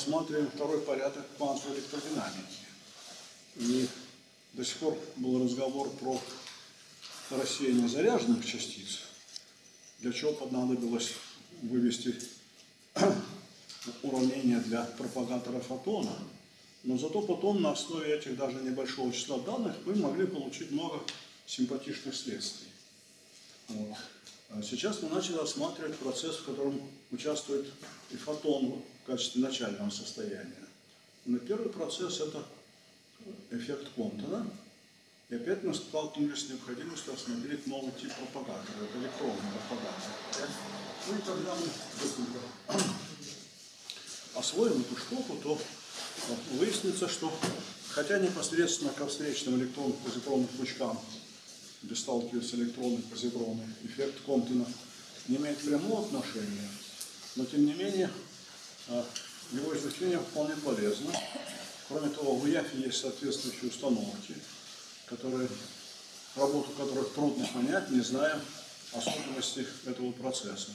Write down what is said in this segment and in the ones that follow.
рассматриваем второй порядок квантовой электродинамики. И до сих пор был разговор про рассеяние заряженных частиц, для чего понадобилось вывести уравнение для пропагатора фотона. Но зато потом на основе этих даже небольшого числа данных мы могли получить много симпатичных следствий. Вот. А сейчас мы начали рассматривать процесс, в котором участвует и фотон в качестве начального состояния. Но первый процесс – это эффект Комптона. И опять мы столкнулись с необходимостью рассмотреть новый тип пропагатора, это электронный пропагатор. Ну и когда мы освоим эту штуку, то выяснится, что хотя непосредственно ко встречным электронным позитронным пучкам, где сталкиваются электроны и позитроны, эффект Комптона не имеет прямого отношения, но тем не менее его изучение вполне полезно. Кроме того, в ИЯФе есть соответствующие установки, которые, работу которых трудно понять, не зная особенностей этого процесса.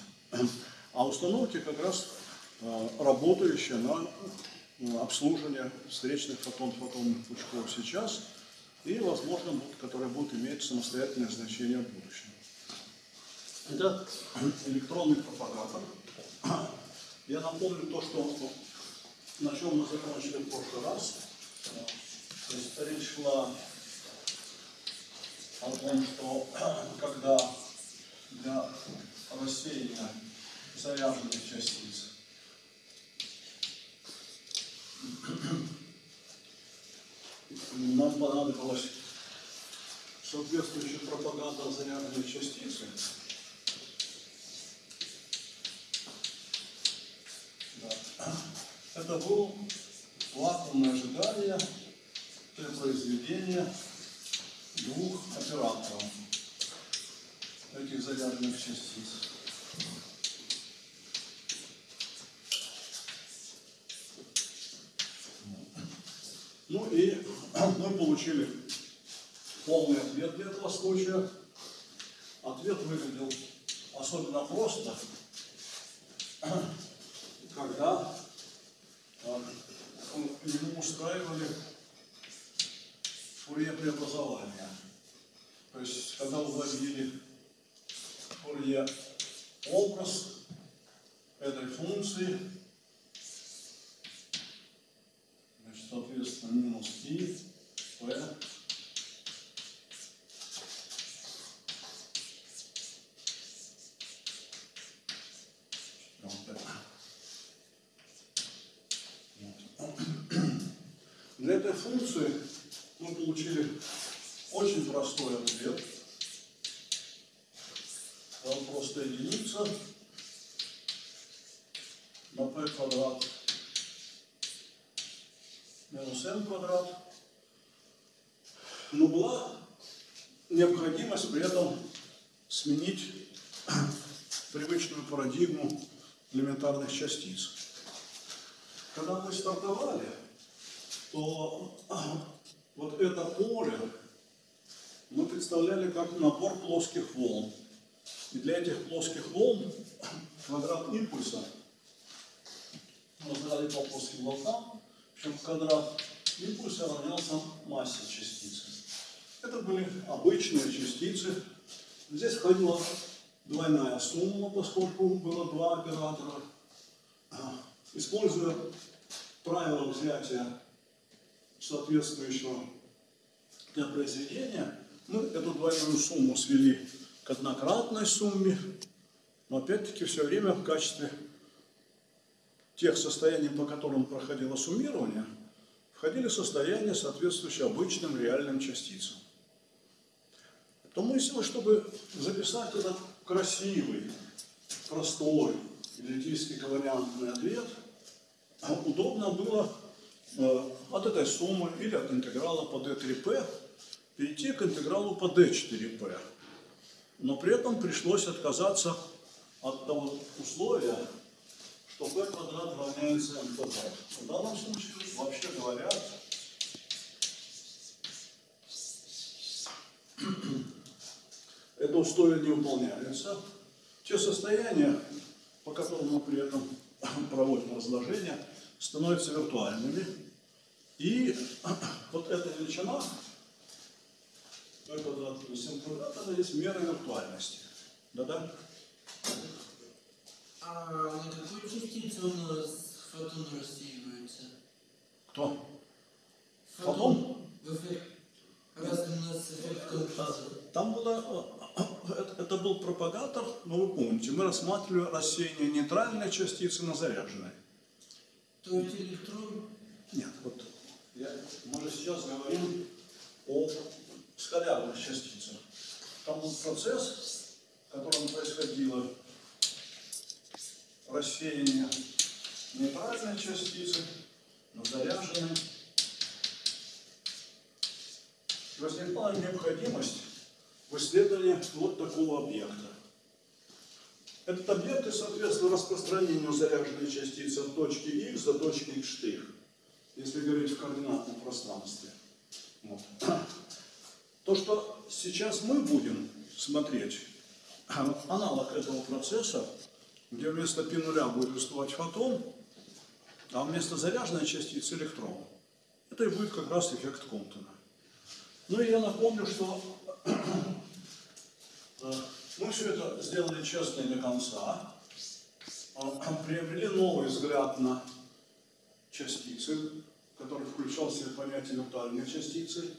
А установки как раз а, работающие на обслуживание встречных фотон-фотонных пучков сейчас и, возможно, которые будут иметь самостоятельное значение в будущем. Это электронный пропагатор. Я напомню то, что на чем мы закончили в прошлый раз. То есть речь шла о том, что когда для рассеяния заряженных частиц нам понадобилась соответствующая пропаганда заряженной частицы. Это было вакуумное ожидание при произведении двух операторов этих заряженных частиц. Ну и мы получили полный ответ для этого случая. Ответ выглядел особенно просто, когда ему устраивали фурье преобразования. То есть, когда вводили фурье образ этой функции, значит, соответственно, минус и p Для этой функции мы получили очень простой ответ. Там просто единица на p квадрат минус n квадрат. Но была необходимость при этом сменить привычную парадигму элементарных частиц. Когда мы стартовали, то вот это поле мы представляли как набор плоских волн. И для этих плоских волн квадрат импульса мы назвали по плоским волнам, причем квадрат импульса равнялся массе частицы. Это были обычные частицы. Здесь входила двойная сумма, поскольку было два оператора. Используя правило взятия соответствующего для произведения, мы эту двойную сумму свели к однократной сумме, но опять-таки все время в качестве тех состояний, по которым проходило суммирование, входили состояния, соответствующие обычным реальным частицам. То мысль, чтобы записать этот красивый, простой, эллиптический ковариантный ответ, удобно было от этой суммы или от интеграла по d3p перейти к интегралу по d4p. Но при этом пришлось отказаться от того условия, что p квадрат равняется m квадрат. В данном случае, вообще говоря, это условие не выполняется. Те состояния, по которым мы при этом проводим разложение, становятся виртуальными. И вот эта величина, это, допустим, квадрат, это есть мера виртуальности. Да-да? А на какую частицу у нас фотон рассеивается? Кто? Фотон? В эффект. Раз у нас эффект. Там было, это был пропагатор, но вы помните, мы рассматривали рассеяние нейтральной частицы на заряженной. То есть электрон Нет, вот я, мы же сейчас говорим о скалярных частицах. Там был процесс, в котором происходило рассеяние нейтральной частицы на заряженной. И возникла необходимость в исследовании вот такого объекта. Этот объект и соответственно распространению заряженной частицы от точки x до точки x штых, если говорить в координатном пространстве. Вот. То, что сейчас мы будем смотреть, аналог этого процесса, где вместо π нуля будет выступать фотон, а вместо заряженной частицы электрон. Это и будет как раз эффект Комптона. Ну и я напомню, что э, мы все это сделали честно и до конца, э, приобрели новый взгляд на частицы, который включал в себя понятие виртуальной частицы.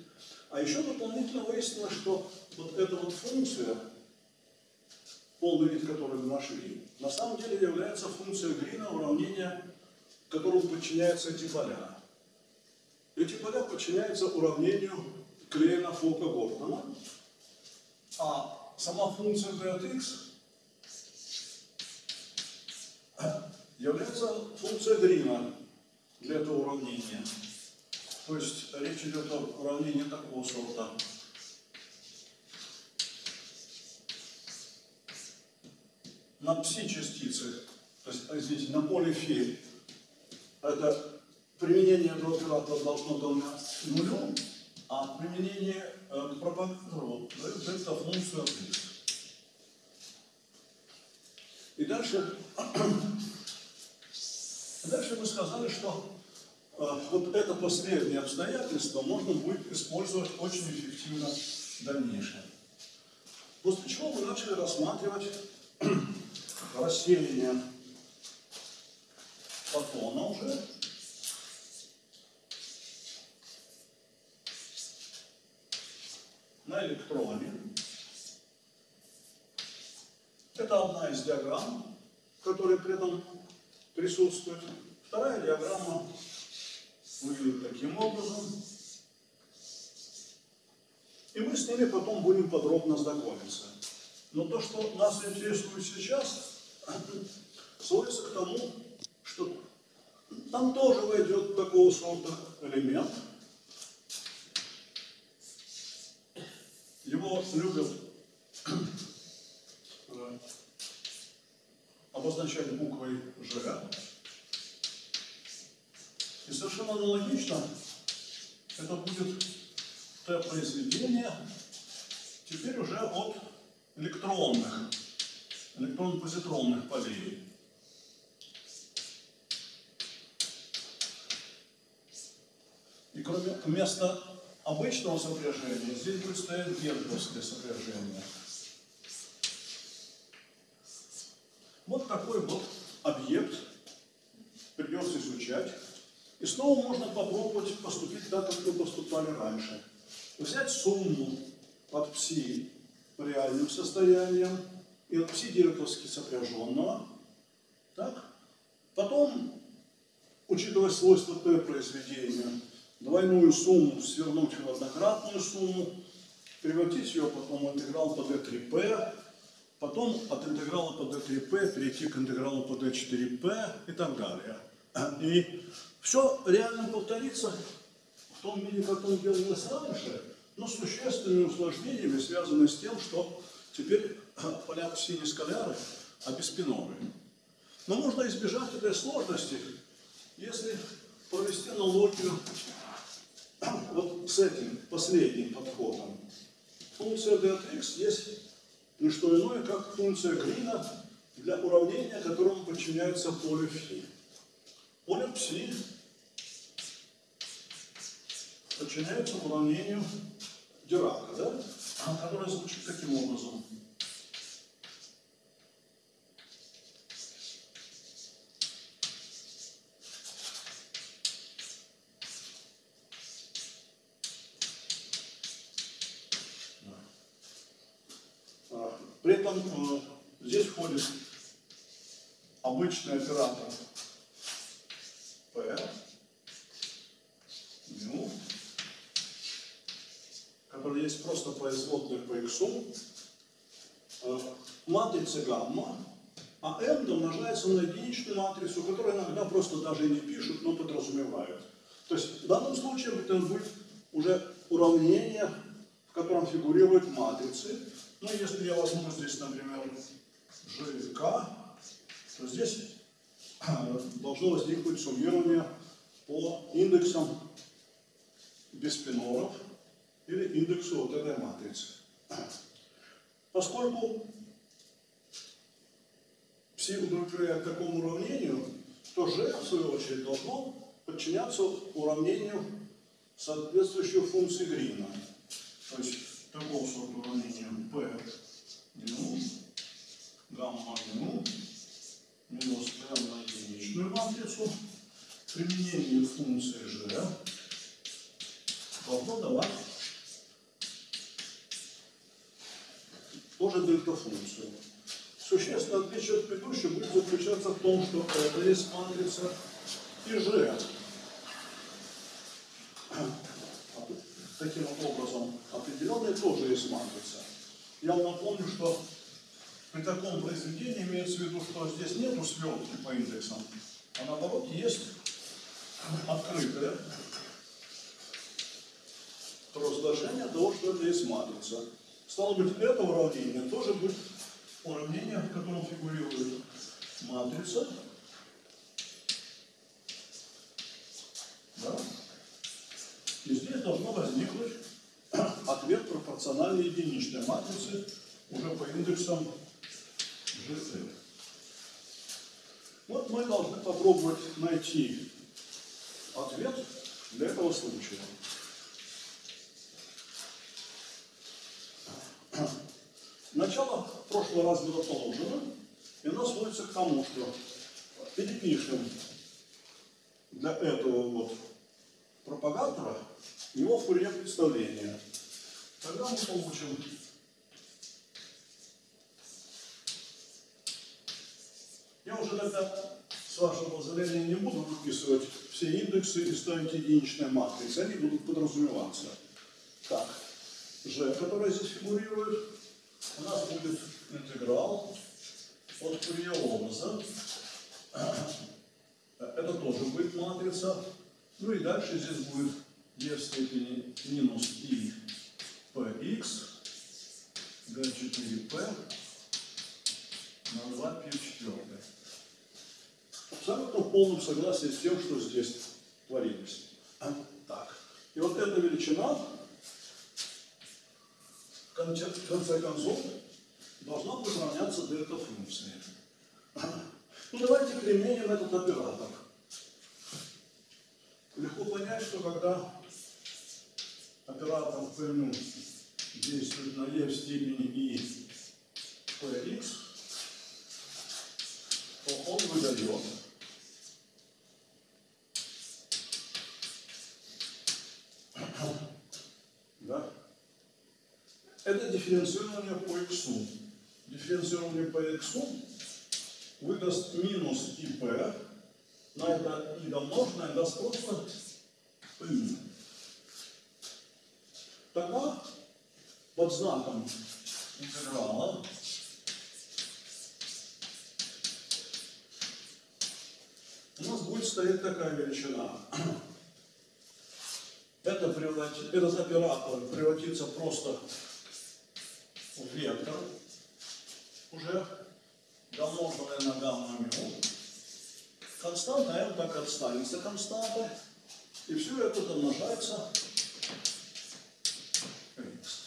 А еще дополнительно выяснилось, что вот эта вот функция, полный вид которой мы нашли, на самом деле является функцией Грина уравнения, которому подчиняются эти поля. Эти поля подчиняются уравнению Клейна Фока Гордона, а сама функция d от x является функцией Грина для этого уравнения. То есть речь идет о уравнении такого сорта. На пси-частицы, то есть, извините, на поле фи, это применение оператора должно равняться нулю, а применение э, к пропагатору дает дельта-функцию от x. И дальше, дальше мы сказали, что э, вот это последнее обстоятельство можно будет использовать очень эффективно в дальнейшем. После чего мы начали рассматривать рассеяние фотона уже. На электроне. Это одна из диаграмм, которая при этом присутствует. Вторая диаграмма выглядит таким образом. И мы с ними потом будем подробно знакомиться. Но то, что нас интересует сейчас, сводится к тому, что там тоже войдет такого сорта элемент. Его любят э, обозначать буквой Ж. И совершенно аналогично это будет Т-произведение, теперь уже от электронных, электрон-позитронных полей. И кроме вместо обычного сопряжения здесь будет стоять герцовское сопряжение. Вот такой вот объект придется изучать. И снова можно попробовать поступить так, как мы поступали раньше. Взять сумму от пси реальным состояниям и от пси директовски сопряженного. Так? Потом, учитывая свойства Т произведения, двойную сумму свернуть в однократную сумму, превратить ее потом в интеграл по d3p, потом от интеграла по d3p перейти к интегралу по d4p и так далее. И все реально повторится в том виде, как он делалось раньше, но с существенными усложнениями, связанными с тем, что теперь поля синие скаляры обеспиновые. Но можно избежать этой сложности, если провести аналогию вот с этим последним подходом. Функция d от x есть не что иное, как функция Грина для уравнения, которому подчиняется поле φ. поле пси подчиняется уравнению Дирака, да? которое звучит таким образом. А, При этом э, здесь входит обычный оператор. P, ну, который есть просто производная по x, э, матрица гамма, а m домножается на единичную матрицу, которую иногда просто даже и не пишут, но подразумевают. То есть в данном случае это будет уже уравнение, в котором фигурируют матрицы. Ну, если я возьму здесь, например, GK, то здесь э, должно возникнуть суммирование по индексам биспиноров или индексу вот этой матрицы. Поскольку пси удовлетворяет такому уравнению, то G, в свою очередь, должно подчиняться уравнению соответствующей функции Грина. То есть такого сорта уравнения P ну, гамма ну, минус m единичную матрицу, применение функции G должно давать тоже дельта-функцию. Существенное отличие от предыдущего будет заключаться в том, что это есть матрица и G. Таким образом, определенная тоже есть матрица. Я вам напомню, что при таком произведении имеется в виду, что здесь нету свертки по индексам, а наоборот есть открытое разложение того, что это есть матрица. Стало быть, это уравнение тоже будет уравнение, в котором фигурирует матрица. Да? И здесь должно возникнуть ответ пропорциональной единичной матрицы уже по индексам GT. Вот мы должны попробовать найти ответ для этого случая. Начало прошлого раза было положено, и нас сводится к тому, что перепишем для этого вот пропагатора его фурье представление. Тогда мы получим Я уже тогда, с вашего позволения, не буду выписывать все индексы и ставить единичные матрицы. Они будут подразумеваться. Так, G, которая здесь фигурирует, у нас будет интеграл от фурье Это тоже будет матрица. Ну и дальше здесь будет e в степени минус i px d4p на 2 π в четвертой. Абсолютно в полном согласии с тем, что здесь творилось. Так. И вот эта величина в конце концов должна будет равняться дельта функции. Ну давайте применим этот оператор. Легко понять, что когда оператор P действует на e в степени i px, то он выдает да? Это дифференцирование по x. Дифференцирование по x выдаст минус ИП, на это и домноженное даст просто P. Тогда под знаком интеграла у нас будет стоять такая величина. Это превратит, этот оператор превратится просто вектор, уже домноженное на гамма мю. Константа m так останется константой. И все это домножается x.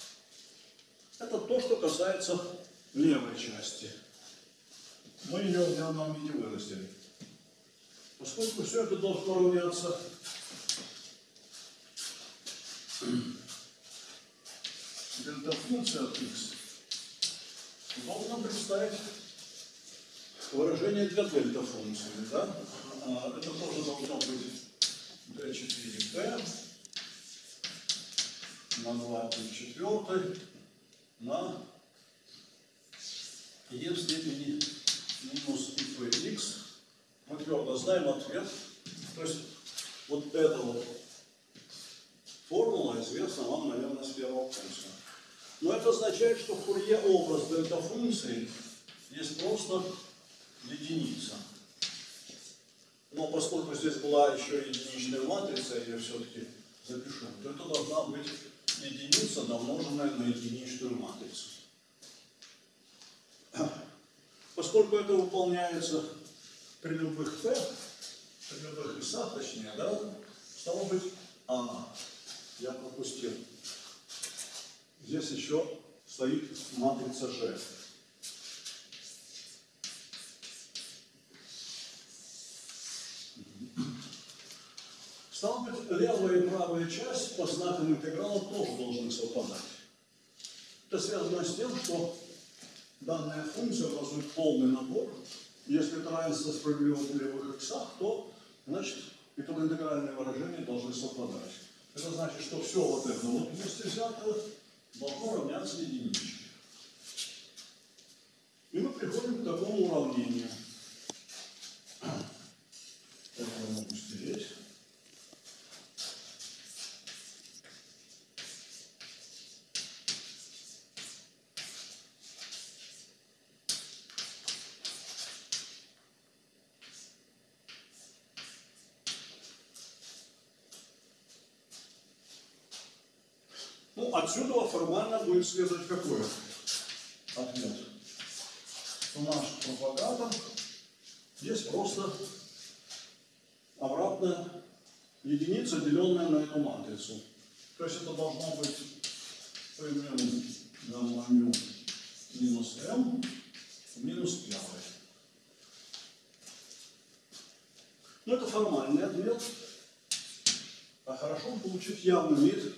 Это то, что касается левой части. Мы ее в явном виде вырастили. Поскольку все это должно равняться дельта функция от x, должно представить выражение для дельта функции, да? А, Это тоже должно быть d4t на 2 плюс 4 на e в степени минус px. Мы твердо знаем ответ. То есть вот эта вот формула известна вам, наверное, с первого курса. Но это означает, что фурье образ дельта функции есть просто единица. Но поскольку здесь была еще единичная матрица, я все-таки запишу, то это должна быть единица, домноженная на единичную матрицу. Поскольку это выполняется при любых t, при любых весах, точнее, да, стало быть, а, я пропустил. Здесь еще стоит матрица G. Стало быть, левая и правая часть по знакам интеграла тоже должны совпадать. Это связано с тем, что данная функция образует полный набор. Если это равенство справедливо в левых иксах, то, значит, итого-интегральные выражения должны совпадать. Это значит, что все вот это вот вместе взятое должно равняться единичке. И мы приходим к такому уравнению. Это я могу стереть. Отсюда формально будет следовать какой ответ? Что наш пропаганда есть просто обратная единица, деленная на эту матрицу. То есть это должно быть примерно гамма мю минус m минус первый. Ну, это формальный ответ. А хорошо получить явный вид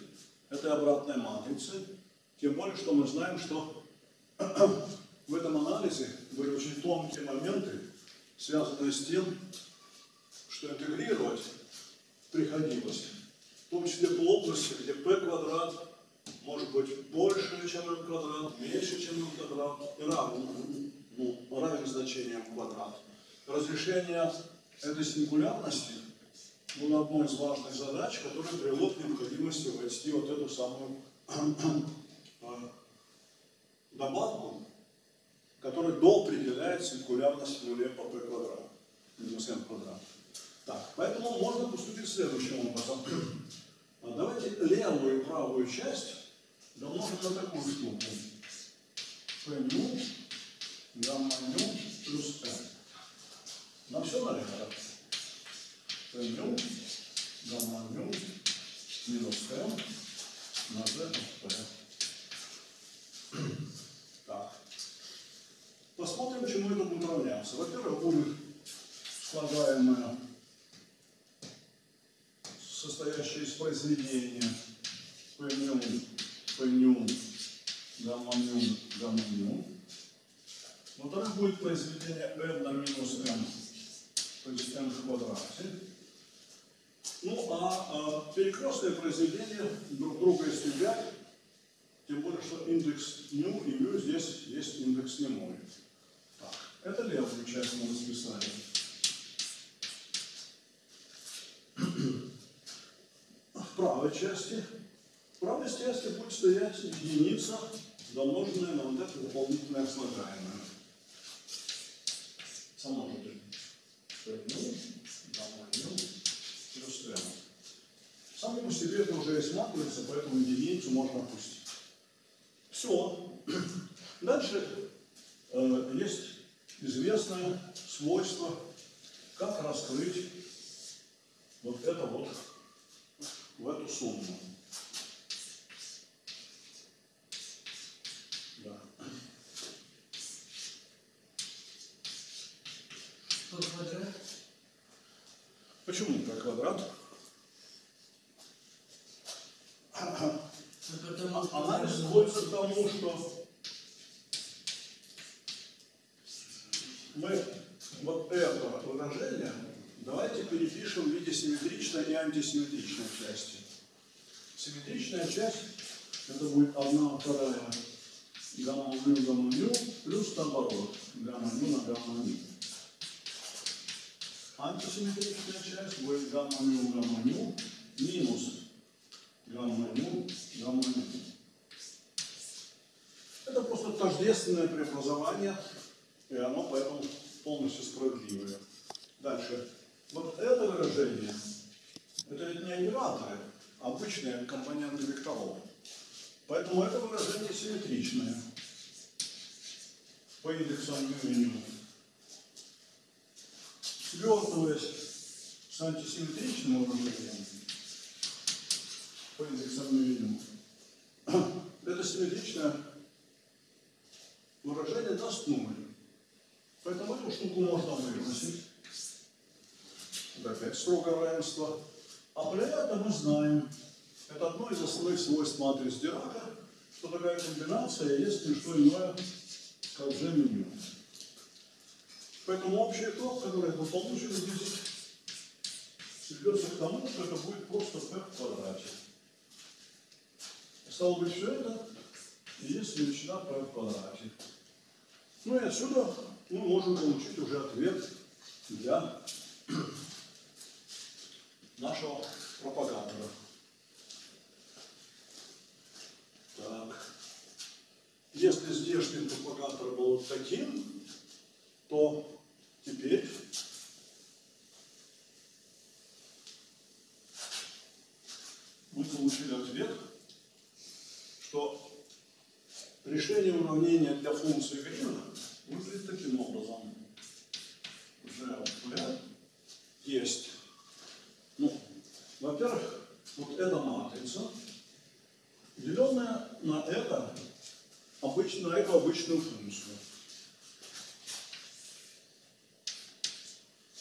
этой обратной матрицы. Тем более, что мы знаем, что в этом анализе были очень тонкие моменты, связанные с тем, что интегрировать приходилось, в том числе по где p квадрат может быть больше, чем m квадрат, меньше, чем m квадрат, и равен, ну, равен значением квадрат. Разрешение этой сингулярности было одной из важных задач, которая привело к необходимости ввести вот эту самую добавку, которая доопределяет сингулярность в нуле по p квадрат, минус m квадрат. Так, поэтому можно поступить следующим образом. А Давайте левую и правую часть домножим на такую штуку. p ню, гамма ню плюс m. На все налево. Ню, гамма ню минус m на z p. Так. Посмотрим, чему это будет равняться. Во-первых, будет слагаемое, состоящее из произведения p ню, p ню, гамма ню, гамма ню. Во-вторых, будет произведение n на минус m, то есть m в квадрате. Ну, а, а перекрестные произведения друг друга истребят, тем более, что индекс ню и мю здесь есть индекс немой. Так, это левую часть мы расписали. В правой части, в правой части будет стоять единица, домноженная на вот это дополнительное слагаемое. Ну, гамма ню плюс m. Сами по себе это уже матрица, поэтому единицу можно опустить. Все. Дальше э, есть известное свойство, как раскрыть вот это вот в эту сумму. Да. По квадрат. Ну, Потому что Анализ сводится к тому, что мы вот это выражение давайте перепишем в виде симметричной и антисимметричной части. Симметричная часть это будет 1 вторая гамма мю гамма мю плюс наоборот гамма мю на гамма мю. Антисимметричная часть будет гамма мю гамма мю минус гамма мю гамма мю. Это просто тождественное преобразование, и оно поэтому полностью справедливое. Дальше. Вот это выражение, это ведь не операторы, а обычные компоненты векторов. Поэтому это выражение симметричное по индексам меню. Свертываясь с антисимметричным выражением по индексам меню, это симметричное выражение даст нуль. Поэтому эту штуку можно выбросить. Опять строгое равенство. А этом мы знаем, это одно из основных свойств матриц Дирака, что такая комбинация есть не что иное, как G меню. Поэтому общий итог, который мы получим здесь, сведется к тому, что это будет просто p в квадрате. Стало быть, все это и есть величина p квадрате. Ну и отсюда мы можем получить уже ответ для нашего пропагатора. Так. Если здешний пропагатор был вот таким, то теперь мы получили ответ, что решение уравнения для функции Грина выглядит таким образом. GP есть, ну, во-первых, вот эта матрица, деленная на это, обычно, на эту обычную функцию.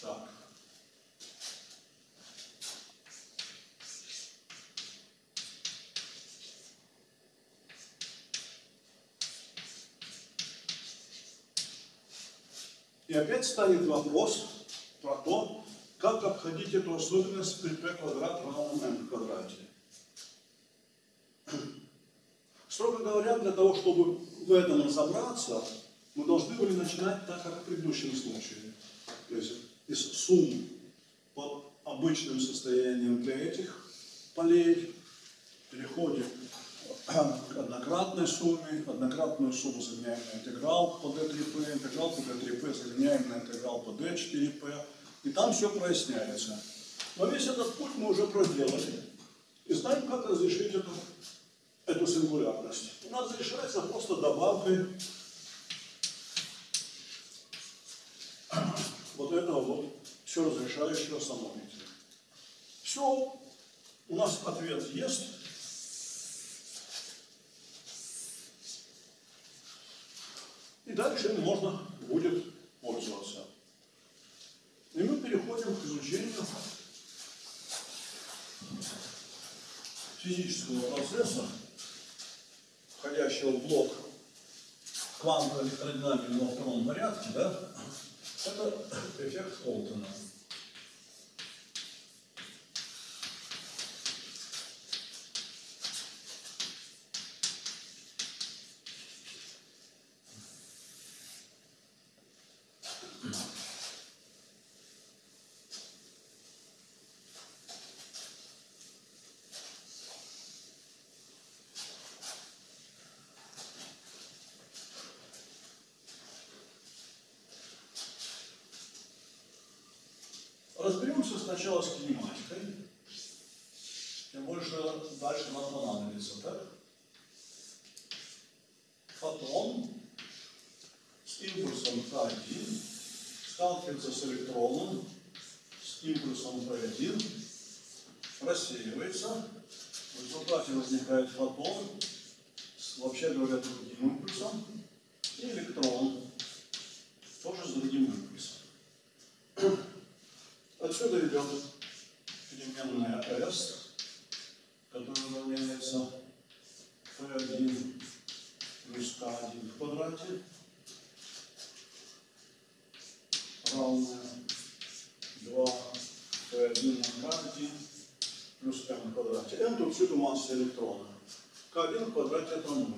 Так. И опять станет вопрос про то, как обходить эту особенность при p квадрат равном m квадрате. Строго говоря, для того, чтобы в этом разобраться, мы должны были начинать так, как в предыдущем случае. То есть из сумм по обычным состояниям для этих полей переходим однократной сумме, однократную сумму заменяем на интеграл по d3p, интеграл по d3p заменяем на интеграл по d4p, и там все проясняется. Но весь этот путь мы уже проделали и знаем, как разрешить эту, эту сингулярность. У нас решается просто добавкой вот этого вот все разрешающего самомития. Все, у нас ответ есть. И дальше им можно будет пользоваться. И мы переходим к изучению физического процесса, входящего в блок квантовой электродинамики во втором порядке, да, это эффект Холтона. Разберемся сначала с кинематикой. Тем больше дальше нам понадобится, так? Фотон с импульсом К1 сталкивается с электроном с импульсом P1, рассеивается, в результате возникает фотон. Вообще говоря, другим импульсом, и электрон тоже с другим импульсом. Отсюда идет переменная S, которая равняется отсюда масса электрона. К1 в квадрате это 0.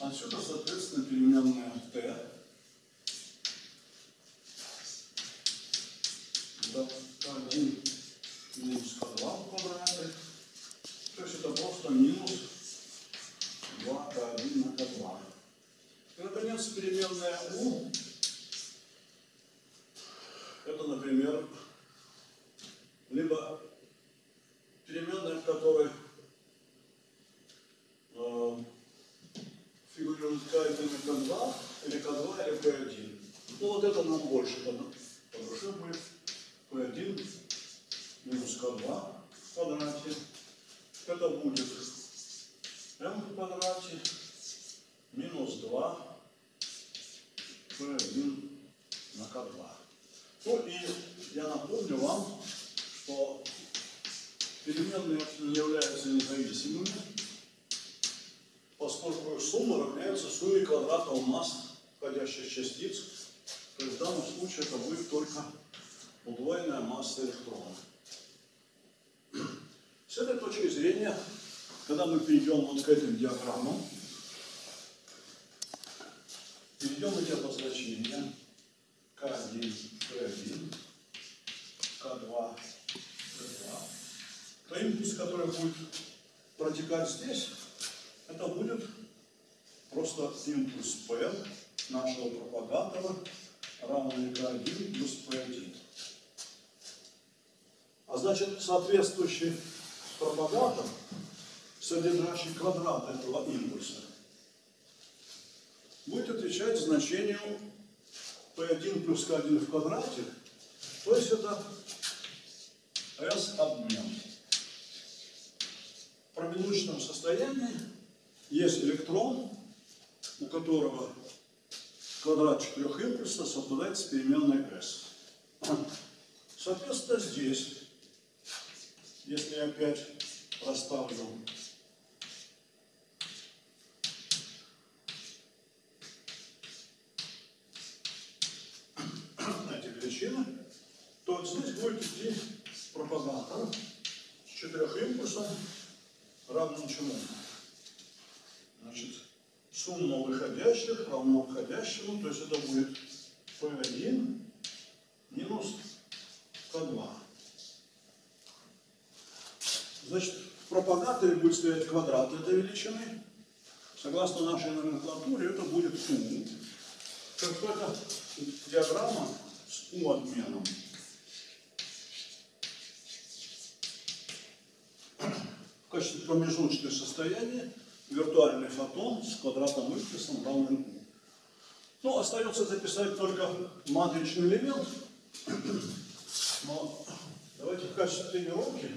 Отсюда, соответственно, переменная t. Да, К1 минус К2 в квадрате. То есть это просто минус 2К1 на К2. И, наконец, переменная u. Это, например, либо переменная, в которой э, фигурирует К1 и К2, или К2, или К1. Ну вот это нам больше по, по душе будет. P1 минус К2 в квадрате. Это будет m в квадрате минус 2 P1 на К2. Ну и я напомню вам, что переменные не являются независимыми, поскольку сумма равняется сумме квадратов масс входящих частиц. То есть в данном случае это будет только удвоенная масса электрона. С этой точки зрения, когда мы этим диаграммам, перейдем эти обозначения К1, P1, К2, P2, то импульс, который будет протекать здесь, это будет просто импульс P нашего пропагатора, равный К1 плюс P1. А значит, соответствующий содержащий квадрат этого импульса, будет отвечать значению P1 плюс K1 в квадрате, то есть это S обмен. В промежуточном состоянии есть электрон, у которого квадрат четырех импульсов совпадает с переменной S. Соответственно, здесь, если я опять расставлю эти величины, то здесь будет идти пропаганда с четырех импульсов равным чему? Значит, сумма выходящих равно входящему, то есть это будет P1 минус К2. Значит, в пропагаторе будет стоять квадрат этой величины. Согласно нашей номенклатуре, это будет U. Как это диаграмма с U качестве промежуточных состояний виртуальный фотон с квадратом импульсом равным U. Ну, остается записать только матричный элемент. Но давайте в качестве тренировки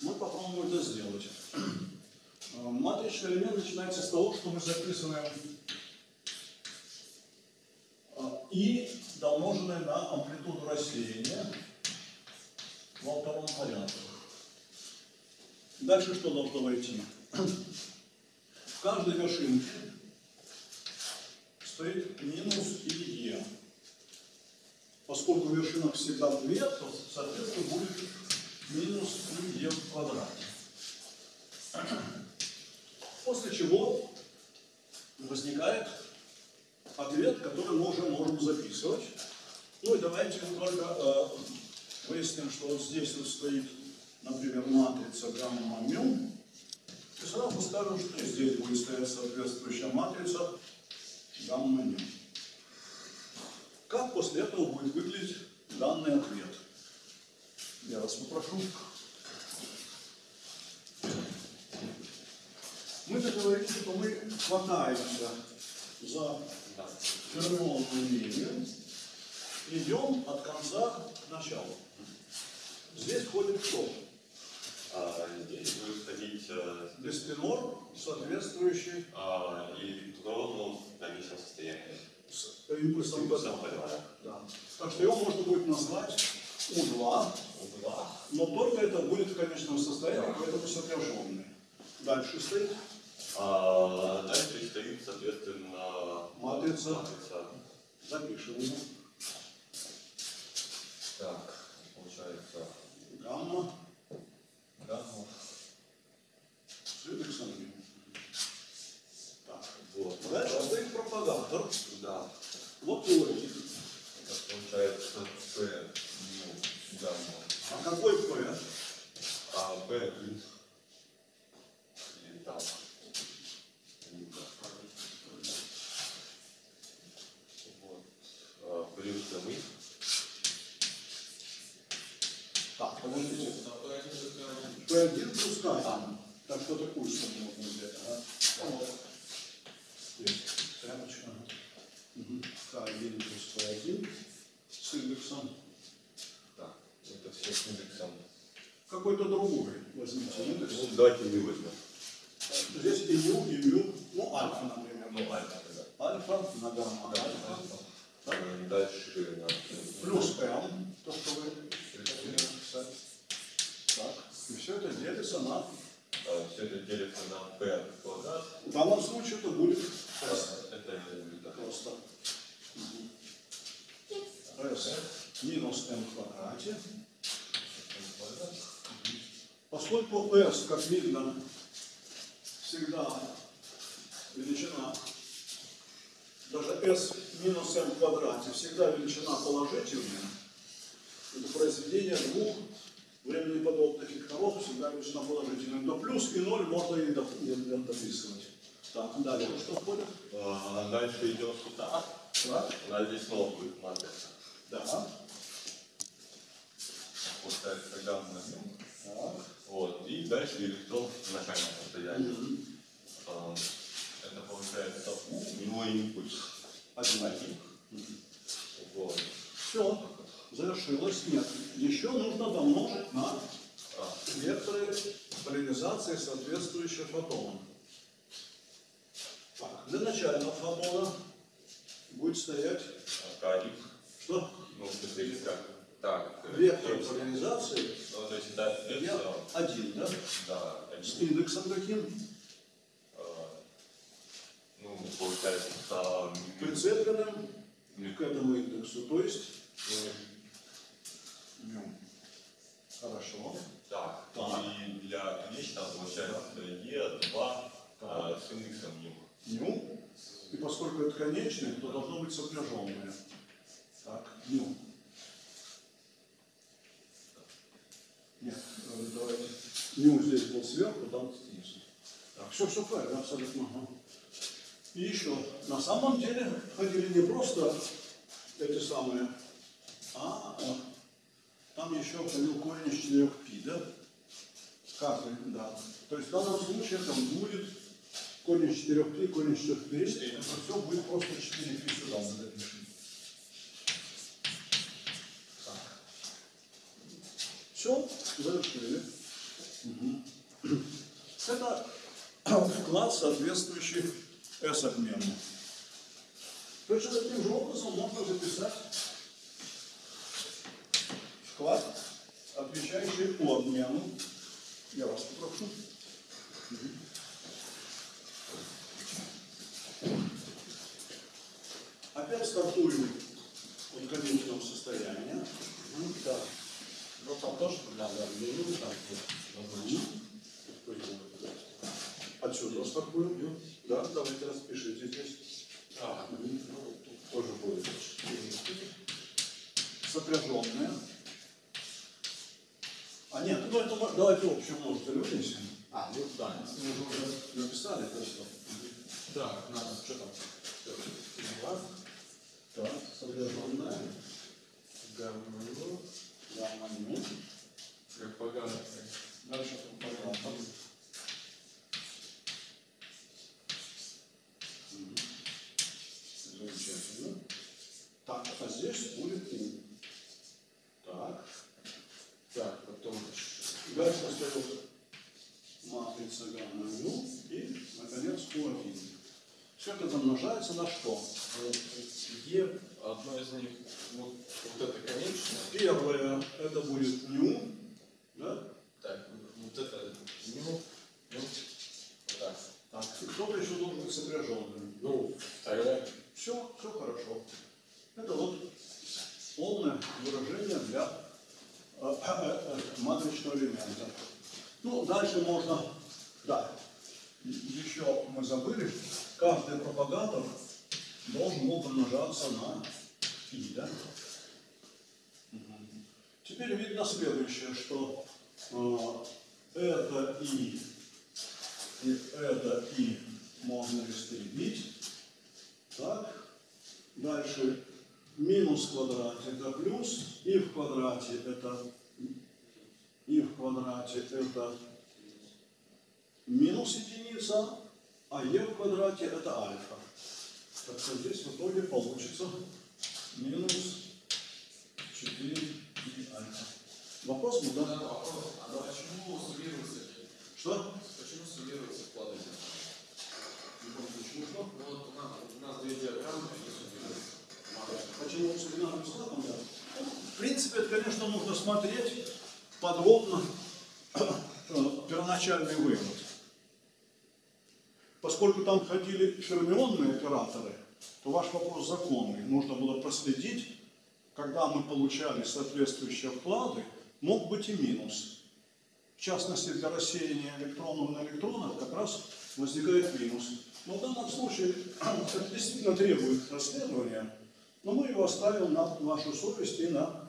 мы попробуем это сделать. Э, Матричный элемент начинается с того, что мы записываем э, и домноженное на амплитуду рассеяния во втором порядке. Дальше что должно войти? В каждой вершинке стоит минус или е. Поскольку вершинок всегда две, то, соответственно, будет минус е в квадрате. После чего возникает ответ, который мы уже можем записывать. Ну и давайте только э, выясним, что вот здесь вот стоит, например, матрица гамма мю. И сразу скажем, что здесь будет стоять соответствующая матрица гамма мю. Как после этого будет выглядеть данный ответ? Я вас попрошу. Мы договорились, что мы хватаемся за фермионную линию, идем от конца к началу. Здесь входит кто? А, Здесь будет ходить э, Беспинор, соответствующий а, электрону в конечном состоянии. с импульсом Импульсом P2. P2. Да. Так что его можно будет назвать У2, У2. но только это будет в конечном состоянии, поэтому сопряженный. Дальше стоит А, Дальше стоит, соответственно, матрица. матрица. Запишем его. Так, получается гамма продавтор. Да. Вот теория. Так получается P ну, гамма. А какой P? А P Вот. А. Так, подождите. P1 плюс K. Так что такую сумму можно взять. Тряпочка. Угу. К1 плюс P1 с индексом. Так, это все с индексом. Какой-то другой возьмите индекс. Ну, давайте не возьмем. Здесь и ю, и ю, ну альфа, например. Ну, альфа тогда. Альфа на гамма Да, альфа. Дальше на Плюс m, то, что вы хотели написать. Так. И все это делится на... все это делится на p квадрат. В данном случае это будет s. Это э, да. Просто. s минус m в квадрате. квадрат. Поскольку s, как видно, всегда величина, даже s минус m в квадрате всегда величина положительная, это произведение двух времени подобных векторов всегда величина положительная, то плюс и ноль можно и доп- и дописывать. Так, дальше что входит? А Дальше идем сюда. Так, У нас здесь снова будет матрица. да, Поставится гамма на нем. Вот. И дальше электрон в начальном состоянии. А, Это получается У, него импульс Один. один. Вот. Все, завершилось. Нет, еще нужно домножить на векторы поляризации соответствующих фотонов. Так, для начального фотона будет стоять К1. что? Ну, смысле, как? Так. э, Вектор X. поляризации Ну, то есть это S, я один, да? да, С один. индексом каким? А, Ну, получается, это Прицепленным к этому индексу. То есть, хорошо. Так, Так. и для конечного получается Е2 а, с индексом мю. Ню. И поскольку это конечное, то должно быть сопряженное. Так, ню. Нет, э, давайте. Ню здесь был сверху, там снизу. Так, все, все правильно, абсолютно. ага. И еще, на самом деле, ходили не просто эти самые, а там еще ходил корень из 4 пи, да? Каждый, да. То есть в данном случае это будет корень из 4 пи, корень из 4 пи. Это все будет просто 4 пи сюда мы запишем. Все. Мгм. Это вклад, соответствующий S-обмену. Точно таким же образом можно записать вклад, отвечающий по обмену. Я вас попрошу. Опять стартуем от конечного состояния. Мгм, Так. Ну там тоже там Мгм. Отсюда стартуем. Да, давайте распишите здесь. А, ну, тоже будет. Сопряженная. А нет, ну это давайте общую множитель вынесем. А, ну да. Мы же уже написали все. Так, надо, что там? Два, Так, сопряженная. гамма, ну, Гамма ню. как погано. Дальше компонентом. Мгм. Замечательно. Так, а здесь будет У. Так. Так, потом Дальше остается матрица гамма ню и, наконец, У1. Все это домножается на что? Е, одно из них, вот, вот это конечное. Первое, это будет ню, да? Так, вот это, ну, ну, вот так. Так, и кто-то еще должен быть сопряженным. Ну, второе. Все, все хорошо. Это вот полное выражение для э, э, э, матричного элемента. Ну, дальше можно, да, еще мы забыли, каждый пропагатор должен был помножаться на и, да? Мгм. Теперь видно следующее, что э, это и, и это и можно истребить. Так, дальше минус в квадрате это плюс, и в квадрате это и в квадрате это получится, а е в квадрате это альфа. Так что здесь в итоге получится минус 4 и альфа. Вопрос был, Да, да? вопрос. А почему суммируются? Что? Почему суммируются вклады? Почему что? Ну вот у нас, у нас две диаграммы, они суммируются. Почему с бинарным складом, да? Ну, В принципе, это, конечно, нужно смотреть подробно э, первоначальный вывод. Поскольку там ходили фермионные операторы, то ваш вопрос законный. Нужно было проследить, когда мы получали соответствующие вклады, мог быть и минус. В частности, для рассеяния электронов на электронах как раз возникает минус. Но в данном случае это действительно требует расследования, но мы его оставим на вашу совесть и на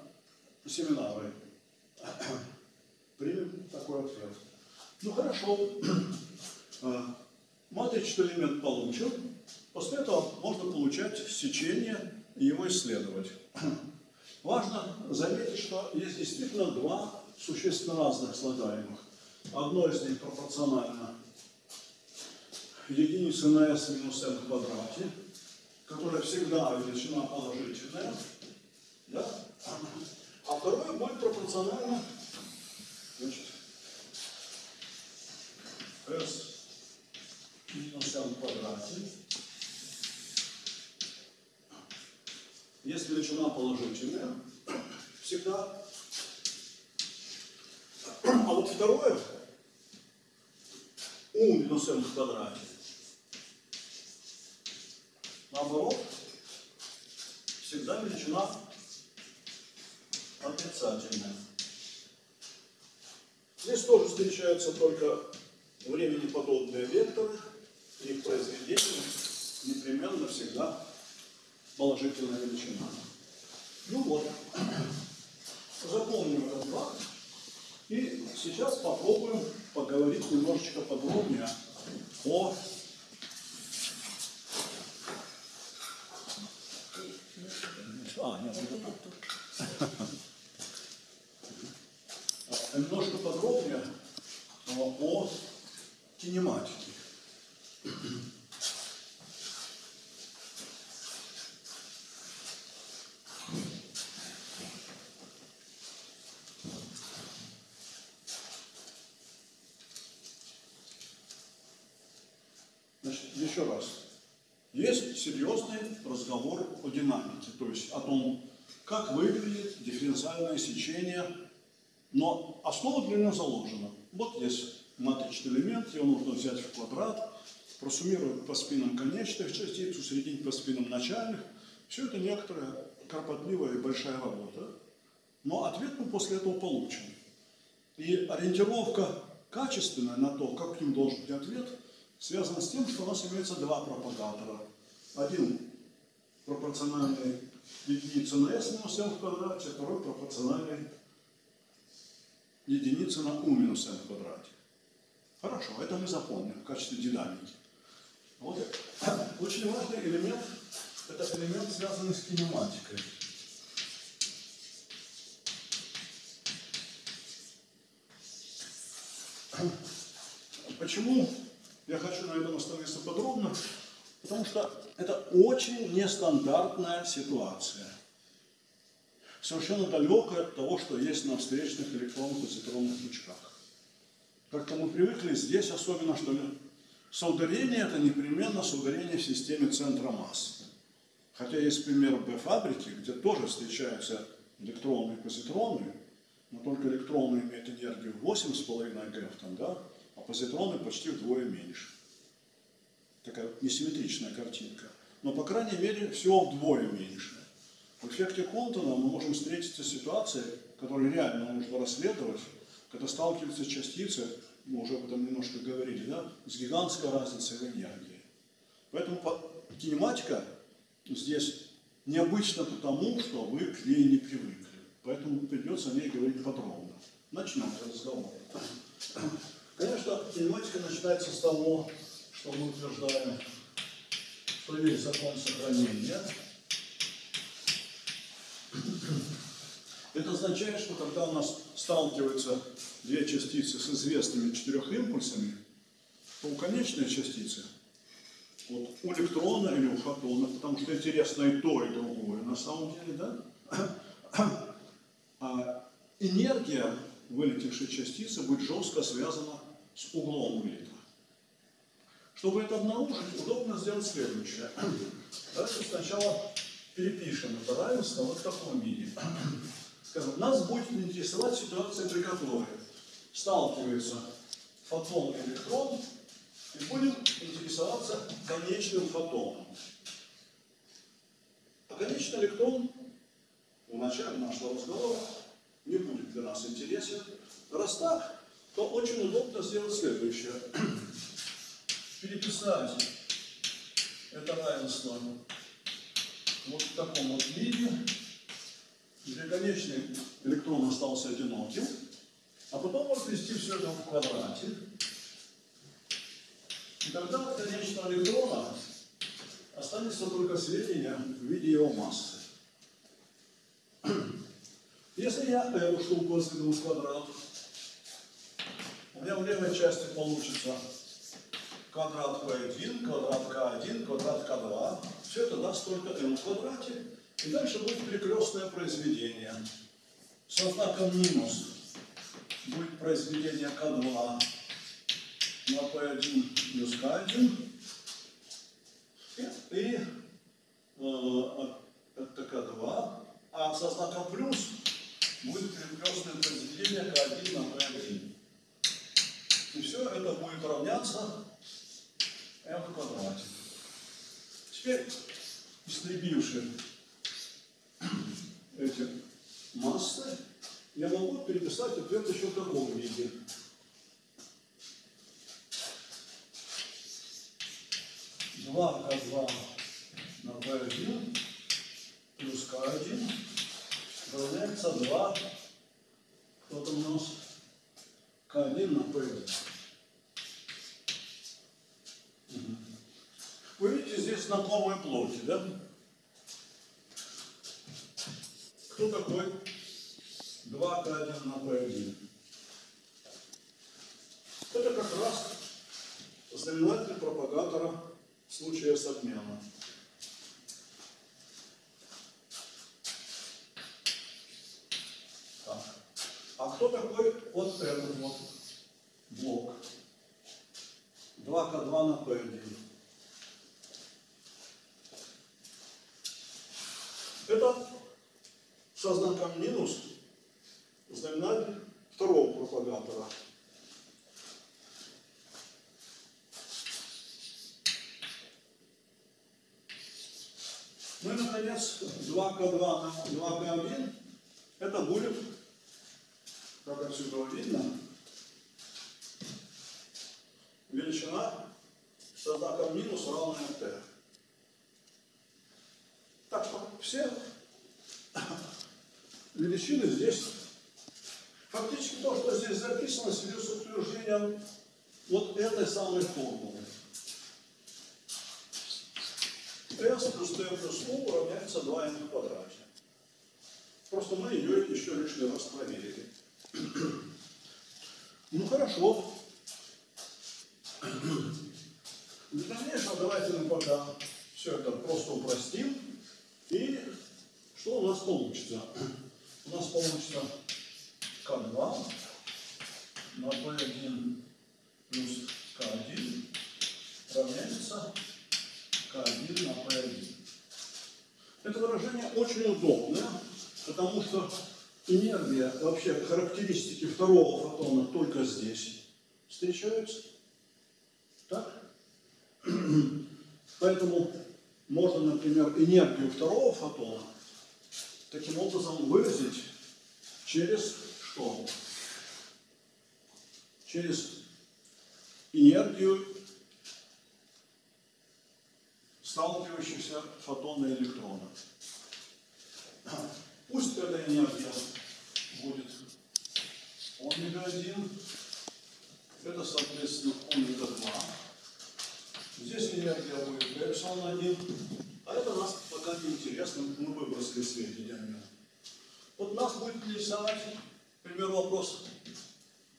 семинары. Примем такой ответ. Ну хорошо. А, Матричный элемент получен. После этого можно получать сечение и его исследовать. Важно заметить, что есть действительно два существенно разных слагаемых. Одно из них пропорционально единице на s минус n квадрате, которая всегда величина положительная, да? А второе будет пропорционально значит, s минус n в квадрате. Если величина положительная, всегда. А вот второе, у минус n в квадрате, наоборот, всегда величина отрицательная. Здесь тоже встречаются только времени подобные векторы, их произведение непременно всегда положительная величина. Ну вот, запомним этот факт. И сейчас попробуем поговорить немножечко подробнее о А, нет, не так. А, Немножко подробнее о кинематике. Значит, еще раз. Есть серьезный разговор о динамике, то есть о том, как выглядит дифференциальное сечение, но него заложена. Вот есть матричный элемент, его нужно взять в квадрат, просуммировать по спинам конечных частиц, усреднить по спинам начальных. Все это некоторая кропотливая и большая работа, но ответ мы после этого получим. И ориентировка качественная на то, каким должен быть ответ, связана с тем, что у нас имеется два пропагатора. Один пропорциональный единице на s минус n в квадрате, второй пропорциональный единице на u минус n в квадрате. Хорошо, это мы запомним в качестве динамики. Вот. Очень важный элемент – это элемент, связанный с кинематикой. Почему я хочу на этом остановиться подробно? Потому что это очень нестандартная ситуация. Совершенно далекая от того, что есть на встречных электронных и цитронных лучках. Как-то мы привыкли здесь особенно, что соударение это непременно соударение в системе центра масс. Хотя есть пример Б-фабрики, где тоже встречаются электроны и позитроны, но только электроны имеют энергию 8,5 ГЭФ, там, да, а позитроны почти вдвое меньше. Такая несимметричная картинка. Но, по крайней мере, всего вдвое меньше. В эффекте Контона мы можем встретиться с ситуацией, которую реально нужно расследовать, когда сталкиваются частицы, мы уже об этом немножко говорили, да, с гигантской разницей в энергии. Поэтому кинематика здесь необычна потому, что вы к ней не привыкли. Поэтому придется о ней говорить подробно. Начнем разговор. Конечно, кинематика начинается с того, что мы утверждаем, что есть закон сохранения. Это означает, что когда у нас сталкиваются две частицы с известными четырех импульсами, то у конечной частицы, вот у электрона или у фотона, потому что интересно и то, и другое, на самом деле, да? А энергия вылетевшей частицы будет жестко связана с углом вылета. Чтобы это обнаружить, удобно сделать следующее. Давайте сначала перепишем это равенство вот в таком виде. Скажем, нас будет интересовать ситуация, при которой сталкивается фотон и электрон, и будем интересоваться конечным фотоном. А конечный электрон в начале нашего разговора не будет для нас интересен. Раз так, то очень удобно сделать следующее. Переписать это равенство вот в таком вот виде, где конечный электрон остался одиноким, а потом возвести все это в квадрате. И тогда от конечного электрона останется только сведения в виде его массы. Если я эту штуку возведу в квадрат, у меня в левой части получится квадрат p1, квадрат k1, квадрат k2. Все это даст только m в квадрате. И дальше будет перекрестное произведение. Со знаком минус будет произведение k2 на p1 плюс k1. И, и э, это k2. А со знаком плюс будет перекрестное произведение k1 на p1. И все это будет равняться m в квадрате. Теперь, истребивши эти массы, я могу переписать ответ еще в таком виде. Два К2 на P1 плюс К1 равняется 2, кто там у нас, К1 на P1. Вы видите, здесь знакомые плоти, да? Кто такой 2К1 на P1? Это как раз знаменатель пропагатора случая с обменом. Так. А кто такой вот этот вот блок? 2К2 на P1. Это со знаком минус знаменатель второго пропагатора. Ну и, наконец, 2К2 на 2К1, это будет, как отсюда видно, величина со знаком минус равная t. Так что все величины здесь, фактически то, что здесь записано, связано с утверждением вот этой самой формулы. S плюс T плюс U равняется 2n в квадрате. Просто мы ее еще лишний раз проверили. Ну хорошо. Для дальнейшего давайте мы пока все это просто упростим. И что у нас получится? У нас получится К2 на P1 плюс К1 равняется К1 на P1. Это выражение очень удобное, потому что энергия, вообще характеристики второго фотона только здесь встречаются. Так? Поэтому можно, например, энергию второго фотона таким образом выразить через что? Через энергию сталкивающихся фотона и электрона. Пусть эта энергия будет омега-1, это, соответственно, омега-2. Здесь энергия будет эпсилон-1, а это нас пока не интересно, мы выбросили сведения. Вот нас будет интересовать, например, вопрос,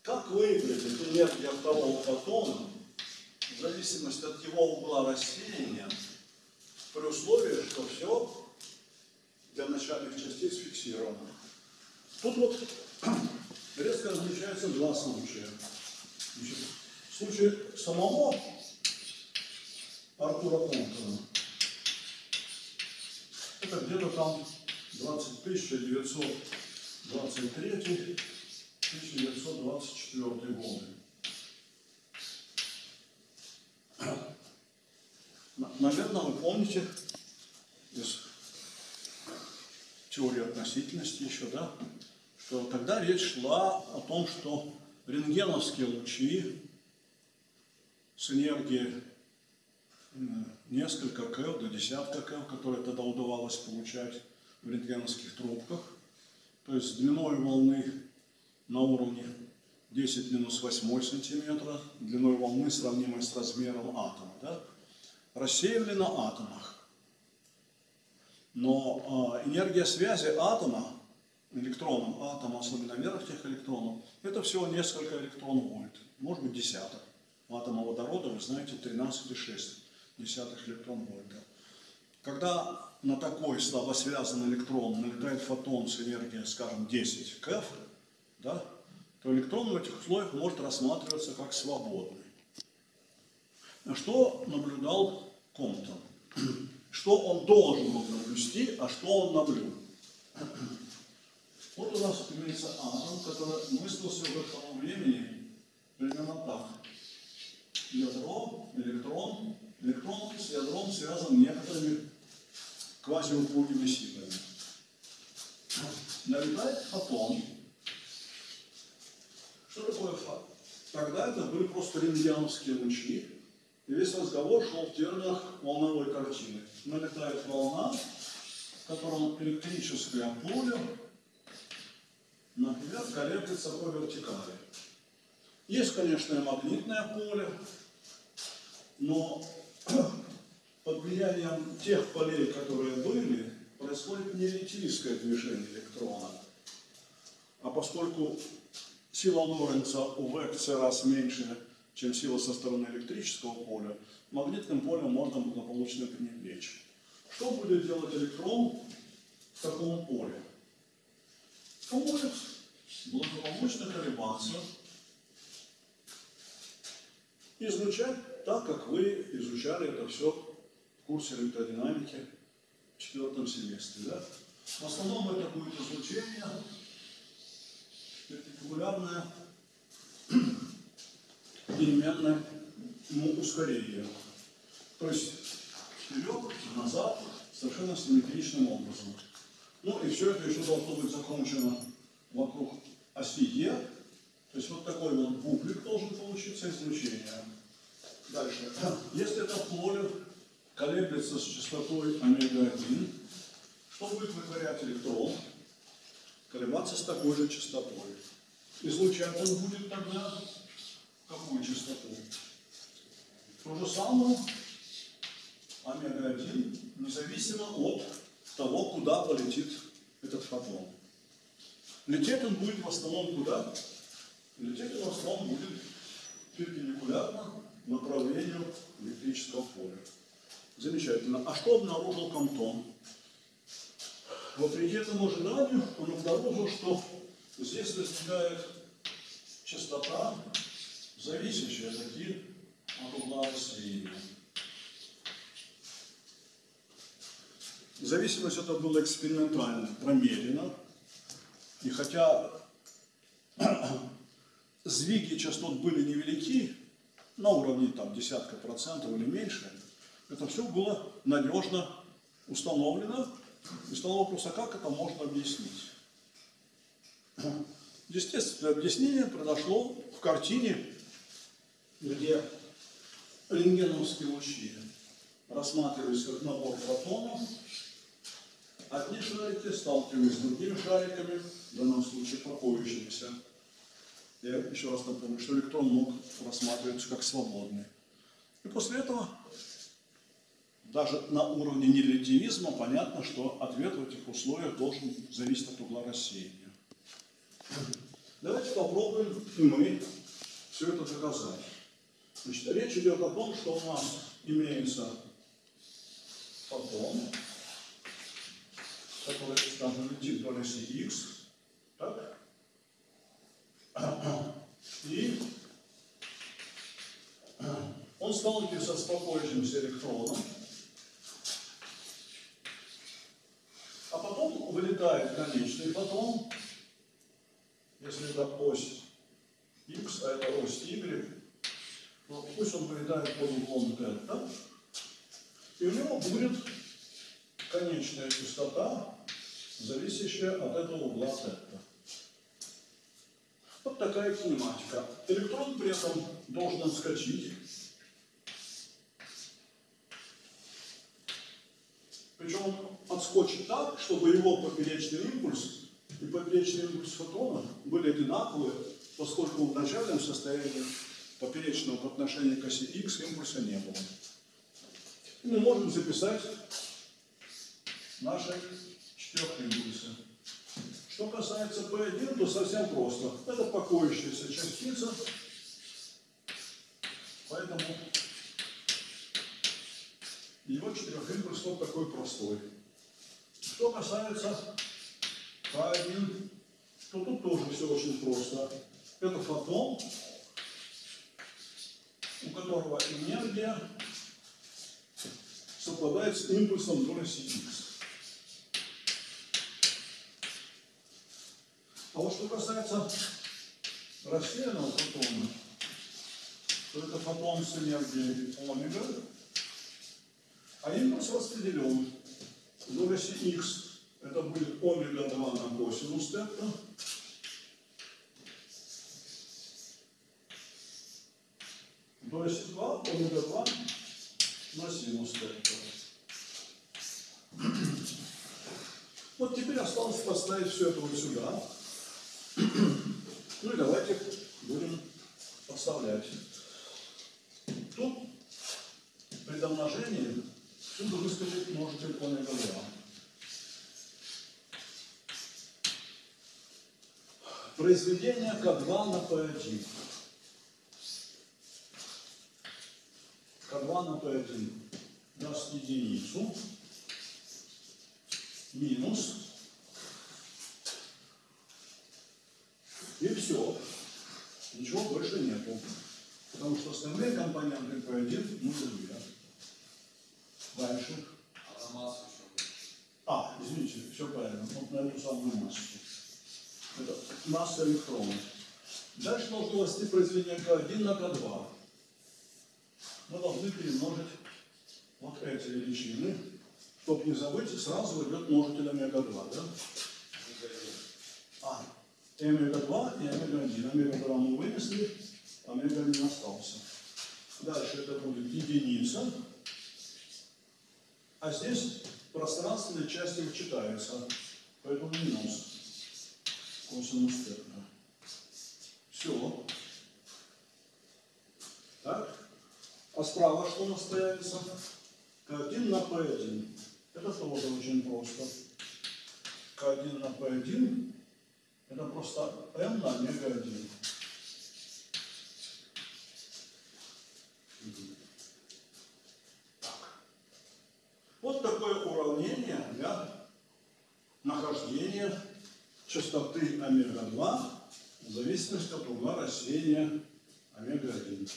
как выглядит энергия второго фотона в зависимости от его угла рассеяния, при условии, что все для начальных частиц фиксировано. Тут вот резко различаются два случая. Значит, в случае самого Артура Контона это где-то там 20 923 1924 годы. На- Наверное, вы помните из теории относительности еще, да, что тогда речь шла о том, что рентгеновские лучи с энергией несколько КЭВ до десятка КЭВ, которые тогда удавалось получать в рентгеновских трубках, то есть с длиной волны на уровне 10 минус 8 сантиметра, длиной волны, сравнимой с размером атома, да, рассеивали на атомах. Но а, энергия связи атома, электроном атома, особенно верхних электронов, это всего несколько электрон вольт, может быть десяток. Атома водорода, вы знаете, 13,6 десятых электрон вольта. Когда на такой слабосвязанный электрон налетает фотон с энергией, скажем, 10 КЭФ, да, то электрон в этих условиях может рассматриваться как свободный. Что наблюдал Комптон? Что он должен был наблюсти, а что он наблюл? Вот у нас имеется атом, который мыслился в тому времени примерно так. Ядро, электрон, электрон с ядром связан некоторыми квазиупругими силами. Налетает фотон. Что такое фотон? Тогда это были просто рентгеновские лучи, и весь разговор шел в терминах волновой картины. Налетает волна, в котором электрическое поле, например, колеблется по вертикали. Есть, конечно, и магнитное поле, но под влиянием тех полей, которые были, происходит не релятивистское движение электрона. А поскольку сила Лоренца у В в раз меньше, чем сила со стороны электрического поля, магнитным полем можно благополучно пренебречь. Что будет делать электрон в таком поле? Он будет благополучно колебаться, изучать так, как вы изучали это все в курсе электродинамики в четвертом семестре. Да? В основном это будет излучение перпендикулярное переменное ему ускорение. То есть вперед, назад, совершенно симметричным образом. Ну и все это еще должно быть закончено вокруг оси Е. То есть вот такой вот бублик должен получиться излучение. Дальше. Если это поле колеблется с частотой омега-1, что будет вытворять электрон? Колебаться с такой же частотой. Излучать он будет тогда какую частоту? То же самое омега-1, независимо от того, куда полетит этот фотон. Лететь он будет в основном куда? Лететь он в основном будет перпендикулярно направлению электрического поля. Замечательно. А что обнаружил Комтон? Вопреки этому ожиданию, он обнаружил, что здесь возникает частота, зависящая таки от угла рассеяния. Зависимость это было экспериментально промерено. И хотя сдвиги частот были невелики, на уровне там, десятка процентов или меньше, это все было надежно установлено. И стал вопрос, а как это можно объяснить? Естественное объяснение произошло в картине, где рентгеновские лучи рассматривались как набор фотонов, одни шарики сталкивались с другими шариками, в данном случае покоящимися. Я еще раз напомню, что электрон мог рассматриваться как свободный. И после этого даже на уровне нерелятивизма понятно, что ответ в этих условиях должен зависеть от угла рассеяния. Давайте попробуем и мы все это доказать. Значит, речь идет о том, что у нас имеется фотон, который, скажем, летит по оси x, так? И он сталкивается с покоящимся электроном, а потом вылетает конечный фотон, если это ось x, а это ось y, то пусть он вылетает под углом θ, и у него будет конечная частота, зависящая от этого угла θ. Такая кинематика. Электрон при этом должен отскочить. Причем он отскочит так, чтобы его поперечный импульс и поперечный импульс фотона были одинаковые, поскольку в начальном состоянии поперечного по отношению к оси x импульса не было. И мы можем записать наши четырехимпульсы. Что касается P1, то совсем просто. Это покоящаяся частица, поэтому его четырехимпульс вот такой простой. Что касается К1, то тут тоже все очень просто. Это фотон, у которого энергия совпадает с импульсом до оси А вот что касается рассеянного фотона, то это фотон с энергией омега, а импульс распределен. До оси x это будет омега 2 на косинус тета, до оси 2 омега 2 на синус тета. Вот теперь осталось поставить все это вот сюда. Ну и давайте будем подставлять. Тут при домножении всюду выскочит множитель омега 2. Произведение К2 на P1. К2 на P1 даст единицу минус и все. Ничего больше нету. Потому что остальные компоненты P1 нулевые. Дальше. А на массу еще. А, извините, все правильно. Вот на эту самую массу. Это масса электронов. Дальше должно расти произведение К1 на К2. Мы должны перемножить вот эти величины. Чтобы не забыть, сразу идет множитель омега-2, да? А, и омега-2 и омега-1. Омега-2 мы вынесли, омега-1 остался. Дальше это будет единица. А здесь пространственная часть их читается, поэтому минус косинус тета. Все. Так. А справа что у нас появится? К1 на P1. Это тоже очень просто. К1 на P1 это просто m на омега 1. Вот такое уравнение для нахождения частоты омега-2 в зависимости от угла рассеяния омега-1.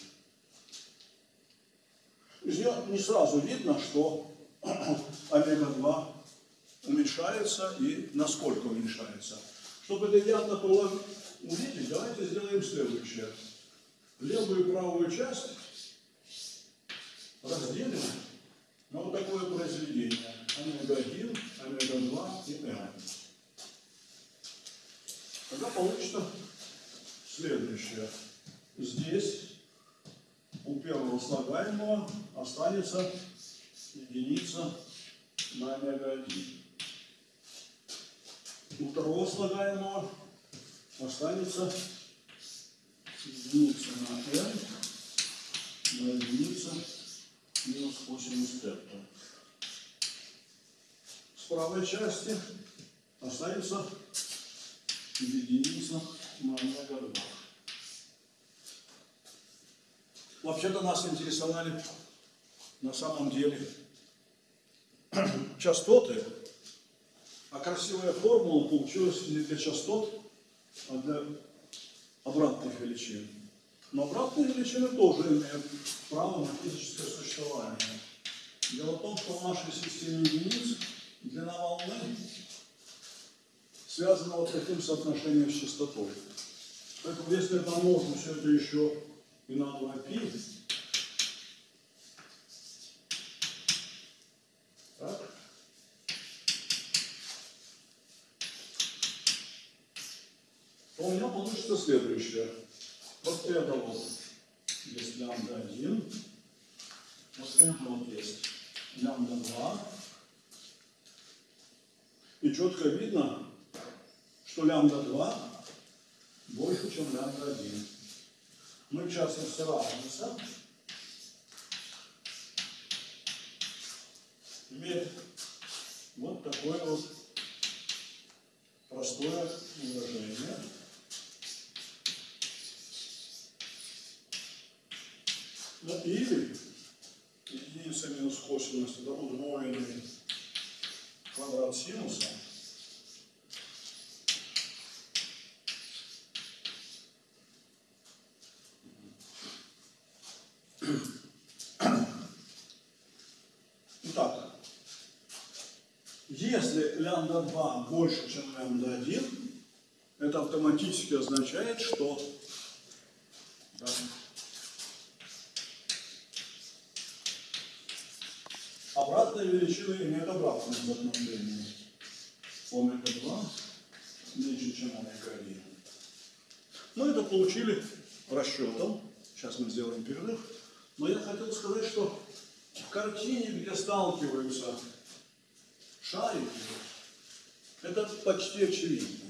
Из нее не сразу видно, что омега-2 уменьшается и насколько уменьшается. Чтобы это явно было увидеть, давайте сделаем следующее. Левую и правую часть разделим на вот такое произведение. Омега-1, омега-2 и m. Тогда получится следующее. Здесь у первого слагаемого останется единица на омега-1. У второго слагаемого останется единица на n на единица минус косинус тета. С правой части останется единица на омега 2. Вообще-то нас интересовали на самом деле частоты, а красивая формула получилась для частот, а для обратных величин. Но обратные величины тоже имеют право на физическое существование. Дело в том, что в нашей системе единиц длина волны связана вот таким соотношением с частотой. Поэтому если помножим все это еще и на 2 пи, так, то у меня получится следующее. Вот это вот есть лямбда 1, вот это вот есть лямбда 2. И четко видно, что лямбда 2 больше, чем лямбда 1. Мы в частности разница имеет вот такое вот простое выражение. Ну, или единица косинус это удвоенный квадрат синуса. Итак, если лямбда 2 больше, чем лямбда 1, это автоматически означает, что да, обратные величины имеют обратное соотношение. Омега 2 меньше, чем омега 1. Мы это получили расчетом. Сейчас мы сделаем перерыв. Но я хотел сказать, что в картине, где сталкиваются шарики, это почти очевидно.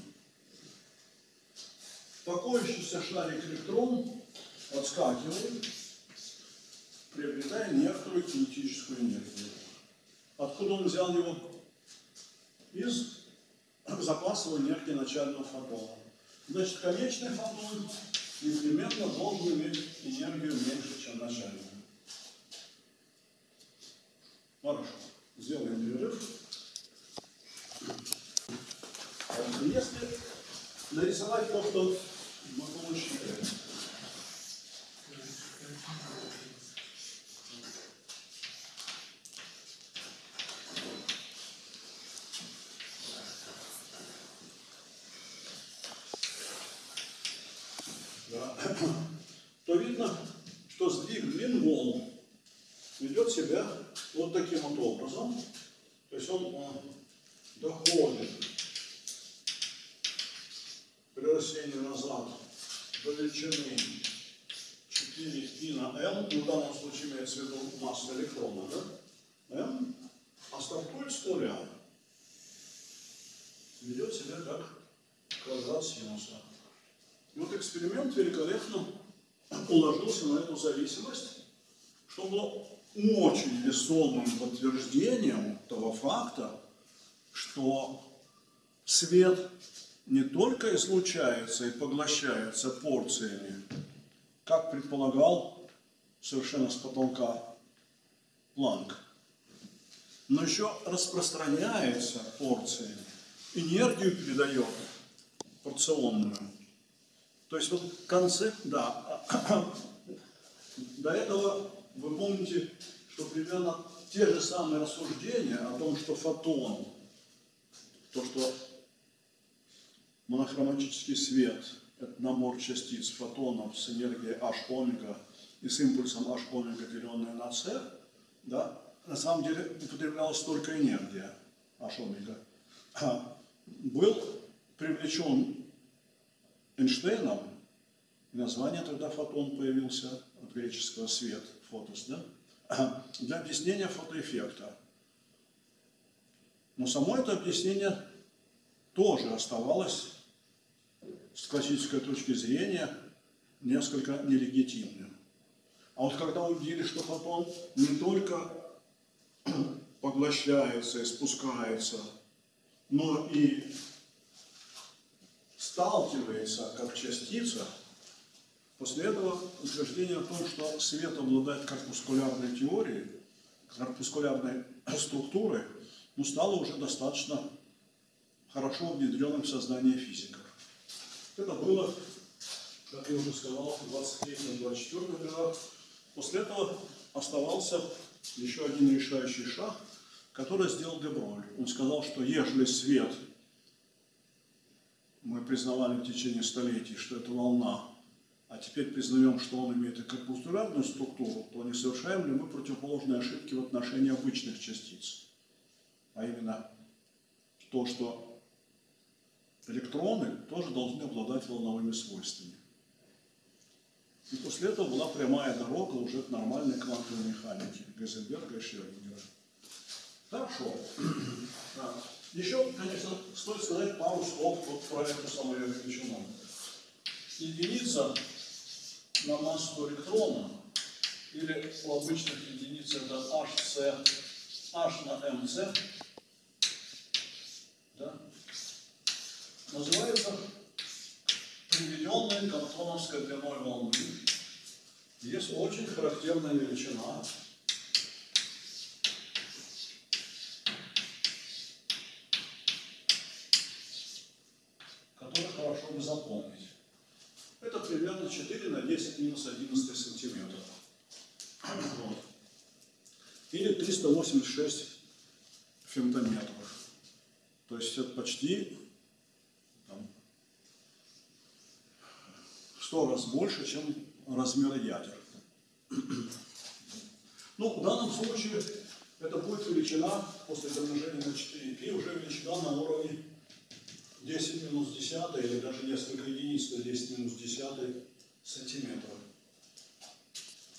Покоящийся шарик электрон отскакивает, приобретая некоторую кинетическую энергию. Откуда он взял его? Из запасов энергии начального фотона. Значит, конечный фотон непременно должен иметь энергию меньше, чем начальный. Хорошо, сделаем перерыв. Если нарисовать то, что мы получили, да, то видно, что сдвиг длин волн ведет себя вот таким вот образом. То есть он э, доходит при растении назад до величины 4 π на m, ну, в данном случае имеется в виду масса электрона, да? m, а стартует с нуля. Ведет себя как квадрат синуса. И вот эксперимент великолепно уложился на эту зависимость, что было очень весомым подтверждением того факта, что свет не только излучается и поглощается порциями, как предполагал совершенно с потолка Планк, но еще распространяется порциями, энергию передает порционную. То есть вот концепт, да, до этого вы помните, что примерно те же самые рассуждения о том, что фотон, то, что монохроматический свет – это набор частиц фотонов с энергией h омега и с импульсом h омега, деленное на c, да, на самом деле употреблялась только энергия h омега, а был привлечен Эйнштейном, название тогда фотон появился от греческого свет, фотос, да, для объяснения фотоэффекта. Но само это объяснение тоже оставалось с классической точки зрения несколько нелегитимным. А вот когда увидели, что фотон не только поглощается и спускается, но и сталкивается как частица, После этого утверждение о том, что свет обладает корпускулярной теорией, корпускулярной структурой, ну, стало уже достаточно хорошо внедренным в сознание физиков. Это было, как я уже сказал, в 23-24 годах. После этого оставался еще один решающий шаг, который сделал Деброль. Он сказал, что ежели свет мы признавали в течение столетий, что это волна, а теперь признаем, что он имеет и корпускулярную структуру, то не совершаем ли мы противоположные ошибки в отношении обычных частиц? А именно то, что электроны тоже должны обладать волновыми свойствами. И после этого была прямая дорога уже к нормальной квантовой механике Гейзенберга и Шрёдингера. Да. Еще, конечно, стоит сказать пару слов вот про эту самую величину. Единица на массу электрона, или у обычных единиц это HC, H на MC, да, называется приведенной кантоновской длиной волны. Есть очень характерная величина, которую хорошо бы запомнить. Это примерно 4 на 10 минус 11 сантиметров. Вот. Или 386 фемтометров. То есть это почти там, в 100 раз больше, чем размер ядер. Ну, в данном случае это будет величина после домножения на 4π, уже величина на уровне 10 минус 10 или даже несколько единиц на 10 минус 10 сантиметров.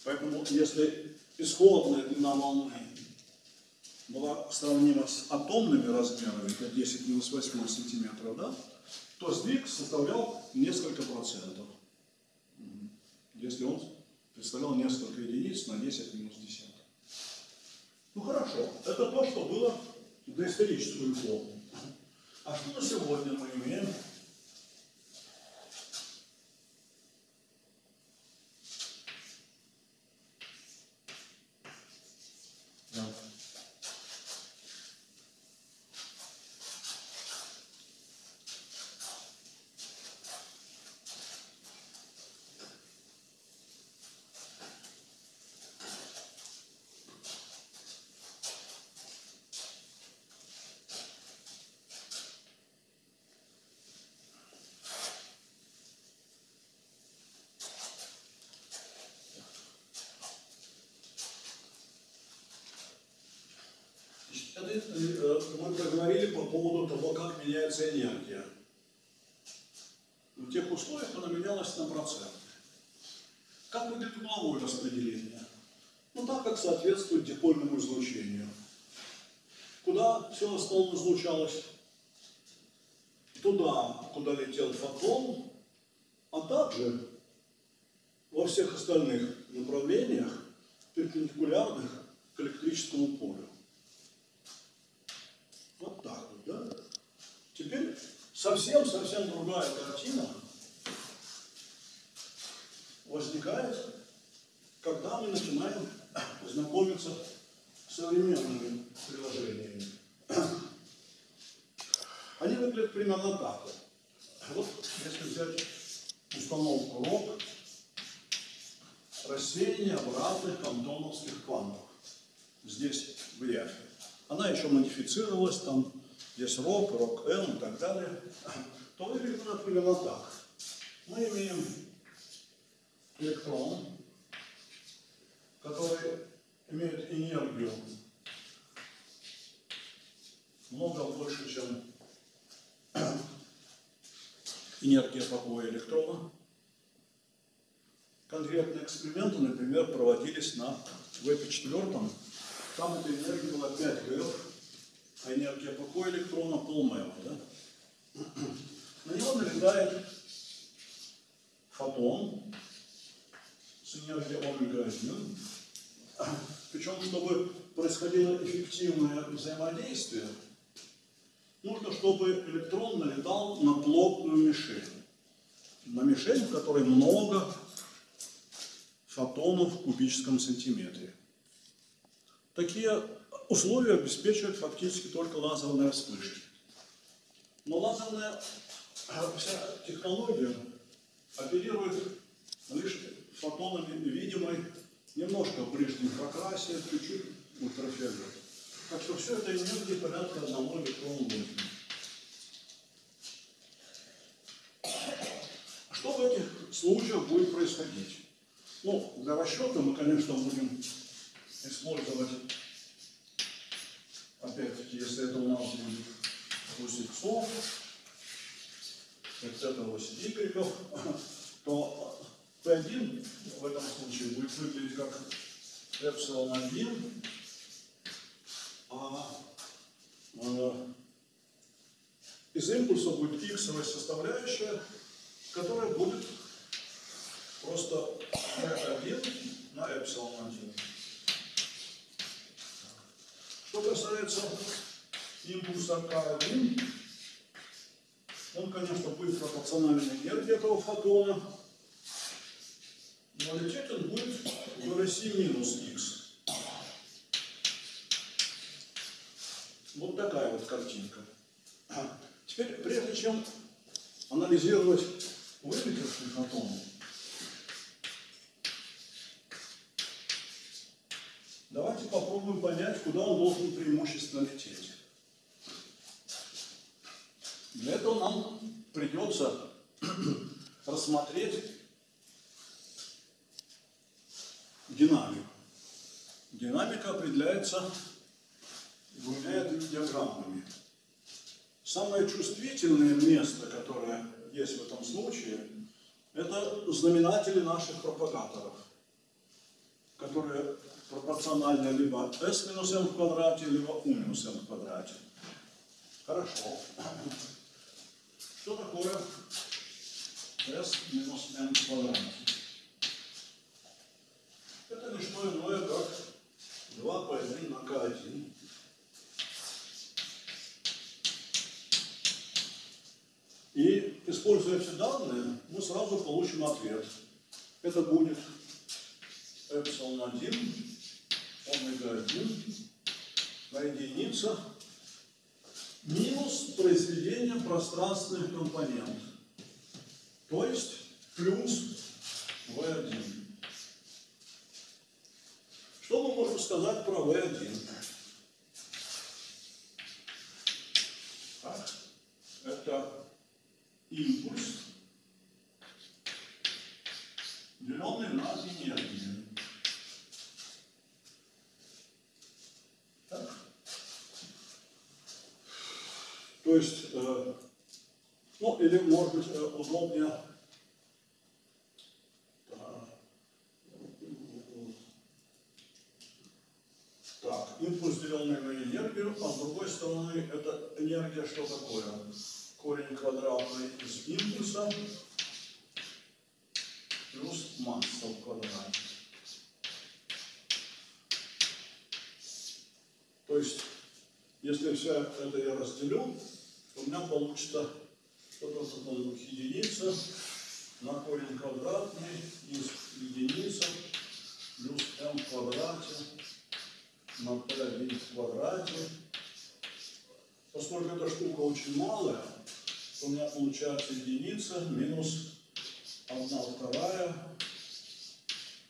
Поэтому если исходная длина волны была сравнима с атомными размерами, это 10 минус 8 сантиметров, да, то сдвиг составлял несколько процентов. Если он представлял несколько единиц на 10 минус 10. Ну хорошо, это то, что было в доисторическую эпоху. А что на сегодня мы имеем? Да. Это, э, мы проговорили по поводу того, как меняется энергия. В тех условиях она менялась на процент. Как выглядит угловое распределение? Ну так, как соответствует дипольному излучению. Куда все в излучалось? Туда, куда летел фотон, а также во всех остальных направлениях, перпендикулярных к электрическому полю. Вот так вот, да? Теперь совсем-совсем другая картина возникает, когда мы начинаем знакомиться с современными приложениями. Они выглядят примерно так. Вот если взять установку РОК, рассеяние обратных кантоновских квантов. Здесь в. Она еще модифицировалась, там есть рок, рок М и так далее. То выглядит она примерно так. Мы имеем электрон, который имеет энергию много больше, чем энергия покоя электрона. Конкретные эксперименты, например, проводились на ВП-4, там эта энергия была 5 ГФ, энергия покоя электрона полмева. Да? На него налетает фотон с энергией омега-1. Причем, чтобы происходило эффективное взаимодействие, нужно, чтобы электрон налетал на плотную мишень. На мишень, в которой много фотонов в кубическом сантиметре. Такие условия обеспечивают фактически только лазерные вспышки. Но лазерная э, вся технология оперирует лишь фотонами видимой немножко в ближнем прокрасе, чуть-чуть ультрафиолет. Так что все это энергии порядка одного электрона вольта. Что в этих случаях будет происходить? Ну, для расчета мы, конечно, будем использовать, опять-таки, если это у нас будет ось иксов, вот это ось игреков, то P1 в этом случае будет выглядеть как эпсилон 1, а э, из импульса будет иксовая составляющая, которая будет просто P1 на эпсилон 1. Что касается импульса К1, он, конечно, будет пропорциональной энергии этого фотона, но лететь он будет в России минус х. Вот такая вот картинка. Теперь, прежде чем анализировать вылетевший фотон, попробуем понять, куда он должен преимущественно лететь. Для этого нам придется рассмотреть динамику. Динамика определяется двумя диаграммами. Самое чувствительное место, которое есть в этом случае, это знаменатели наших пропагаторов, которые пропорциональны либо s минус m в квадрате, либо u минус m в квадрате. Хорошо. Что такое s минус m в квадрате? Это не что иное, как 2 по 1 на k1. И, используя эти данные, мы сразу получим ответ. Это будет эпсилон 1, омега 1, на единица, минус произведение пространственных компонентов. То есть плюс V1. Что мы можем сказать про V1? Так, это импульс, деленный на энергию. Так. То есть, э, ну или может быть э, удобнее Так, импульс, деленный на энергию, а с другой стороны, это энергия что такое? Корень квадратный из импульса плюс масса в квадрате. То есть, если все это я разделю, то у меня получится что-то такое единица на корень квадратный из единицы плюс m в квадрате на p1 в квадрате. Поскольку эта штука очень малая, то у меня получается единица минус 1 вторая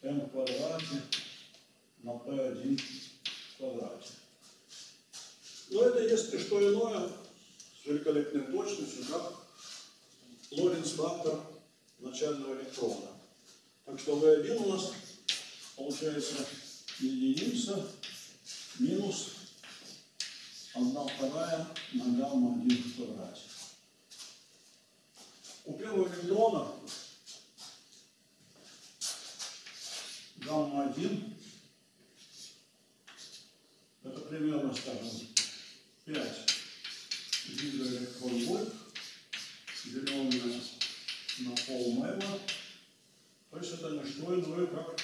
m в квадрате на p1 в квадрате. Но это если что иное, с великолепной точностью, как Лоренц-фактор начального электрона. Так что V1 у нас получается единица минус 1 вторая на гамма 1 в квадрате. У первого электрона гамма 1 это примерно, скажем, 5 гигаэлектрон-вольт, деленное на пол мэва. То есть это не что иное, как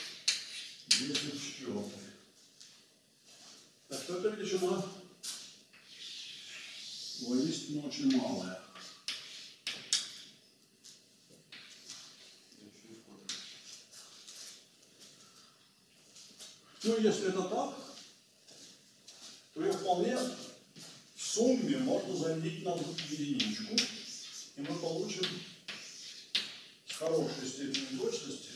10 четвертых. Так что эта величина воистину очень малая. Ну, если это так, то ее вполне в сумме можно заменить на единичку, и мы получим с хорошей степенью точности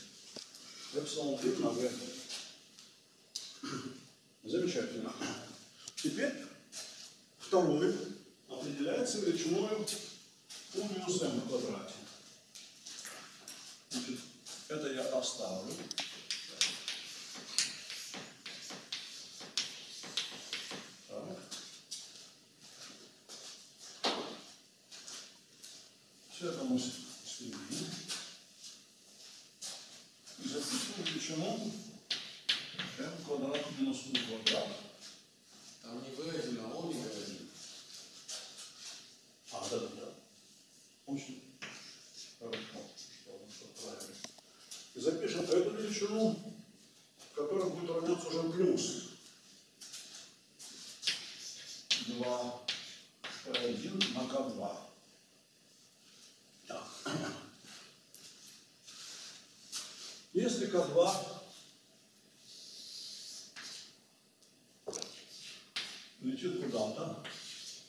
эпсилон 3 на v. Замечательно. Теперь второй определяется величиной у минус m в квадрате. Значит, это я оставлю. Так. Все это мы свели. И запишем величину m квадрат минус u квадрат. Там не V1, а омега 1. А, да, да, да. Очень хорошо, что он все правильно. И запишем эту величину, которая будет равняться уже плюс 2 P1 на К2. Так. Если К2 летит куда-то,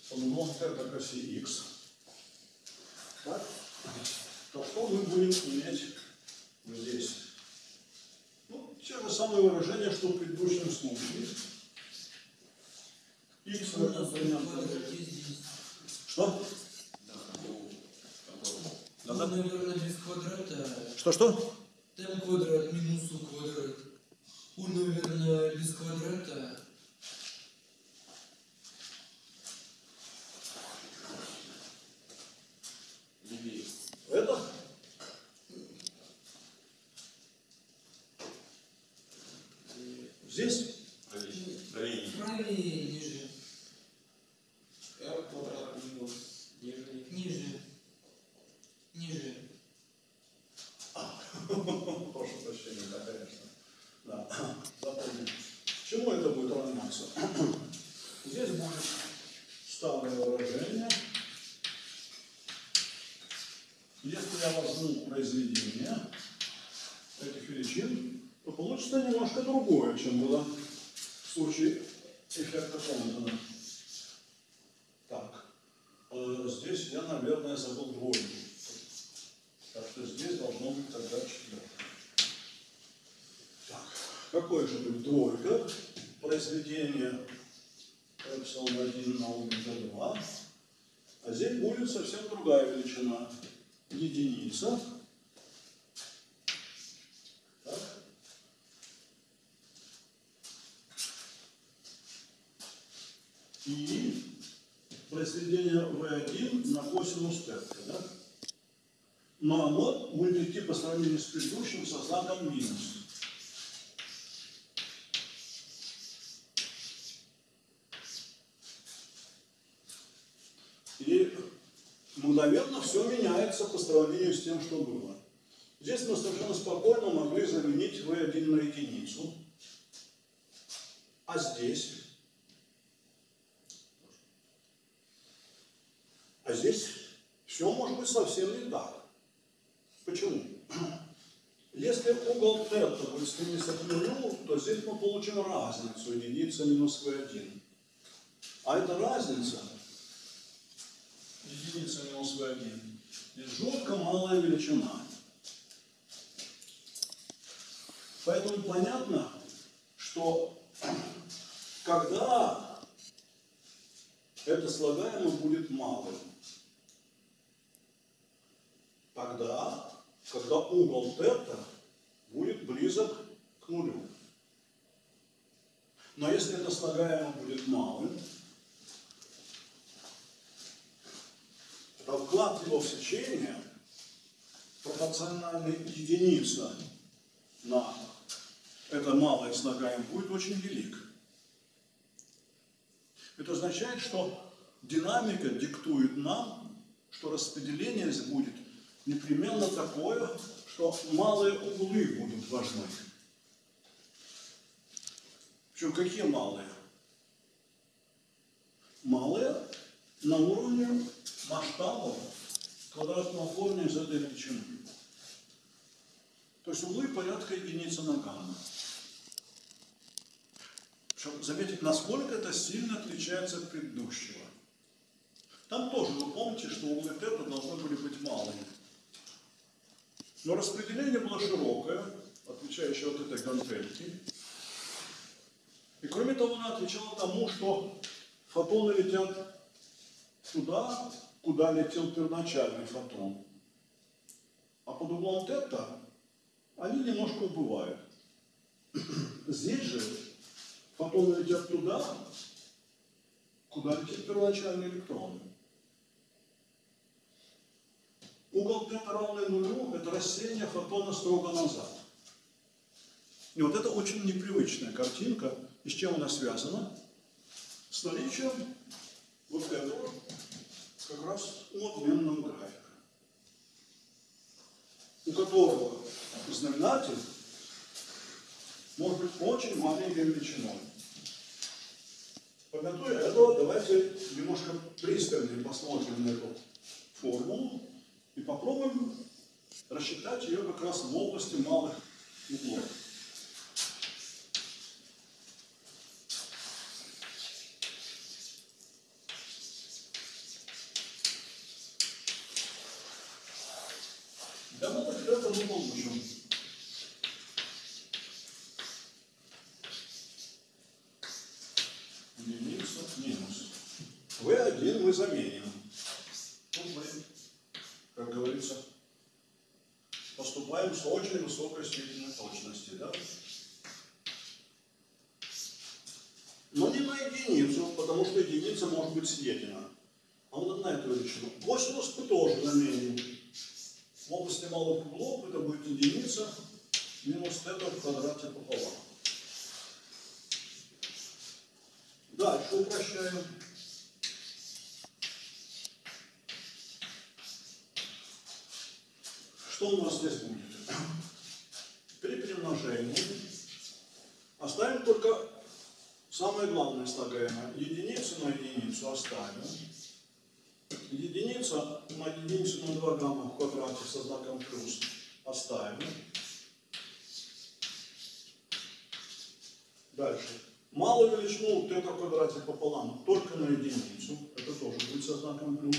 под углом θ к оси x, так, то что мы будем иметь здесь? Ну, те же самые выражения, что в предыдущем случае. x У нас в равно квадрате здесь. Что? Да, у которого. Ну, наверное, без квадрата. Что-что? Там квадрат минус у квадрат. У, наверное, без квадрата. Левее. Это? Здесь? Правее. Правее. Правее, ниже. R квадрат минус ниже. Ниже. Ниже. Прошу прощения, да, конечно. Да, запомним. Чему это будет равняться? Здесь будет старое выражение. Если я возьму произведение этих величин, то получится немножко другое, чем было в случае эффекта Комптона. Так, э, здесь я, наверное, забыл двойку. Так что здесь должно быть тогда четвертое. Так, какой же будет двойка? Произведение эпсилон 1 на омега 2. А здесь будет совсем другая величина. Единица. Так. И произведение V1 на косинус тета, да? Но оно будет идти по сравнению с предыдущим со знаком минус. И мгновенно все меняется по сравнению с тем, что было. Здесь мы совершенно спокойно могли заменить V1 на единицу. А здесь? А здесь все может быть совсем не так. Почему? Если угол θ будет стремиться к нулю, то здесь мы получим разницу единица минус v1. А эта разница, единица минус v1, здесь жутко малая величина. Поэтому понятно, что когда это слагаемое будет малым, тогда, когда угол θ будет близок к нулю. Но если это слагаемое будет малым, то вклад его в сечение пропорциональный единица на это малое слагаемое будет очень велик. Это означает, что динамика диктует нам, что распределение будет непременно такое, что малые углы будут важны. Причем какие малые? Малые на уровне масштабов квадратного корня из этой величины. То есть углы порядка единицы на гамма. чтобы заметить, насколько это сильно отличается от предыдущего. Там тоже вы помните, что углы тета должны были быть малыми. Но распределение было широкое, отличающее от этой гантельки. И кроме того, она отвечала тому, что фотоны летят туда, куда летел первоначальный фотон. А под углом тета они немножко убывают. Здесь же фотоны летят туда, куда летит первоначальный электрон. Угол тета равный нулю – это рассеяние фотона строго назад. И вот это очень непривычная картинка. И с чем она связана? С наличием вот этого как раз обменного графика, у которого знаменатель может быть очень маленькой величиной. Помятуя этого, давайте немножко пристальнее посмотрим на эту формулу и попробуем рассчитать ее как раз в области малых углов. Для малых это мы получим. Единица минус. В1 мы заменим. Тут мы, как говорится, поступаем с очень высокой степенью точности, да? Но не на единицу, потому что единица может быть съедена. А вот на эту величину. Косинус мы тоже заменим. В области малых углов это будет единица минус θ в квадрате пополам. Дальше упрощаем. Что у нас здесь будет? При перемножении оставим только самое главное слагаемое. Единицу на единицу оставим. Единица на единицу на 2 гамма в квадрате со знаком плюс оставим. Дальше. Малую величину θ в квадрате пополам только на единицу. Это тоже будет со знаком плюс.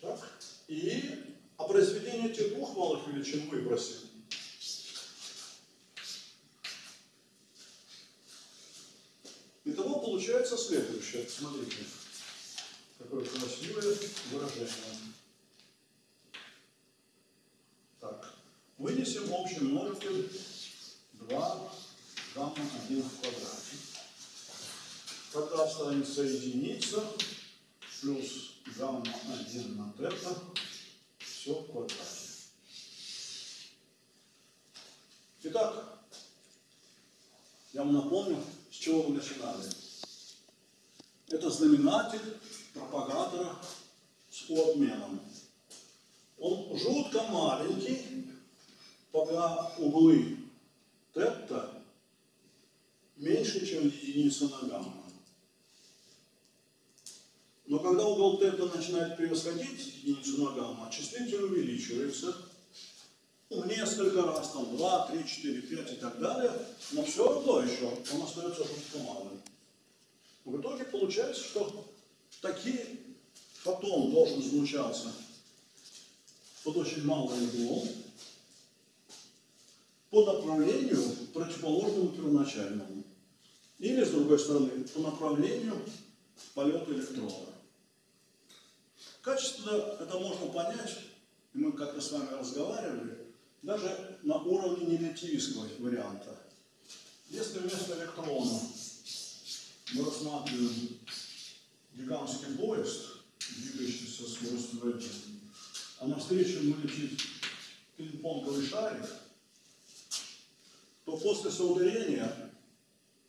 Так. И а произведение этих двух малых величин выбросим. Итого получается следующее. Смотрите. Какое красивое выражение. Так. Вынесем общий множитель 2 гамма 1 в квадрате. Останется единица плюс гамма 1 на тета все в квадрате. Итак, я вам напомню, с чего мы начинали. Это знаменатель пропагатора с обменом. Он жутко маленький, пока углы тета меньше, чем единица на гамма. Но тета начинает превосходить единицу на гамма, числитель увеличивается ну, несколько раз, там 2, 3, 4, 5 и так далее, но все равно еще он остается жутко малым. В итоге получается, что такие фотон должен излучаться под очень малым углом по направлению противоположному первоначальному. Или, с другой стороны, по направлению полета электрона. Качественно это можно понять, и мы как-то с вами разговаривали, даже на уровне нелятивистского варианта. Если вместо электрона. Мы рассматриваем гигантский поезд, двигающийся со скоростью v1, а навстречу ему летит пинг-понговый шарик, то после соударения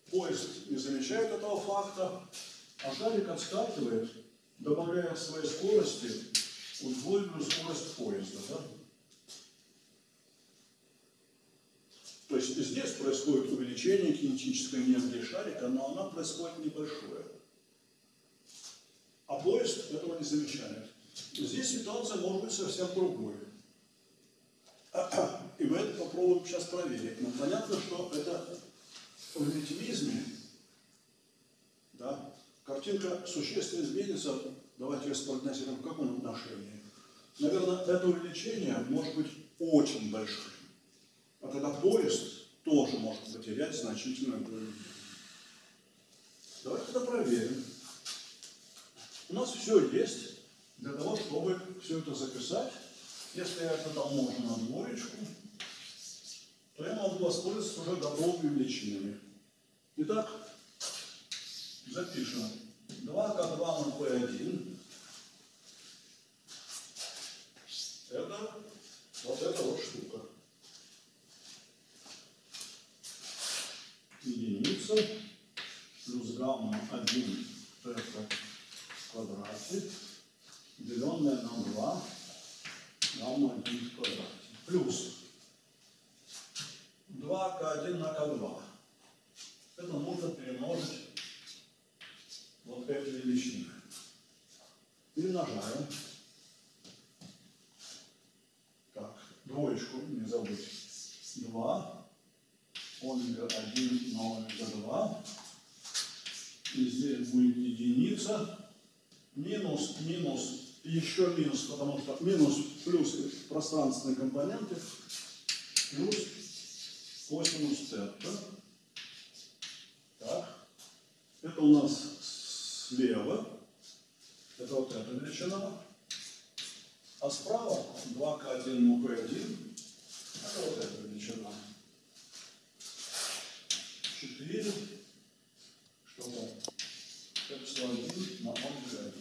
поезд не замечает этого факта, а шарик отскакивает, добавляя к своей скорости удвоенную скорость поезда. Да? То есть здесь происходит увеличение кинетической энергии шарика, но она происходит небольшое. А поезд этого не замечает. Здесь ситуация может быть совсем другой. И мы это попробуем сейчас проверить. Но понятно, что это в ретивизме, да, картинка существенно изменится. Давайте распрогнозируем, в каком отношении. Наверное, это увеличение может быть очень большим. А тогда поезд тоже может потерять значительную долю. Давайте это проверим. У нас все есть для того, чтобы все это записать. Если я это можно на двоечку, то я могу воспользоваться уже готовыми величинами. Итак, запишем 2К2 на P1. Это вот эта вот штука. Единица плюс гамма 1 это в деленное на 2, гамма 1 в квадрате. Плюс 2К1 на К2. Это нужно перемножить вот эти величины. Перемножаем. Так, двоечку не забудь. 2, омега 1 на омега 2. И здесь будет единица. Минус, минус, еще минус, потому что минус плюс пространственные компоненты плюс косинус тета. Так. Это у нас слева. Это вот эта величина. А справа 2К1 на P1. Это вот эта величина. 4. Что там? Эпсилон 1 на омега 1.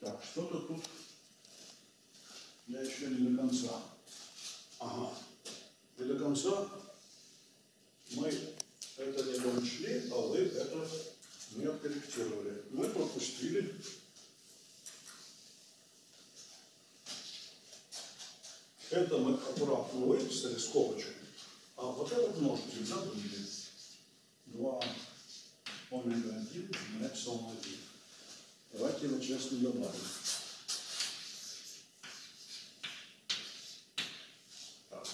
Так, что-то тут я еще не до конца. Ага. И до конца мы это не дочли, а вы это не откорректировали. Мы пропустили это мы аккуратно выписали скобочку, а вот этот множитель забыли. 2 омега 1 на эпсилон 1. Давайте его честно добавим. Так.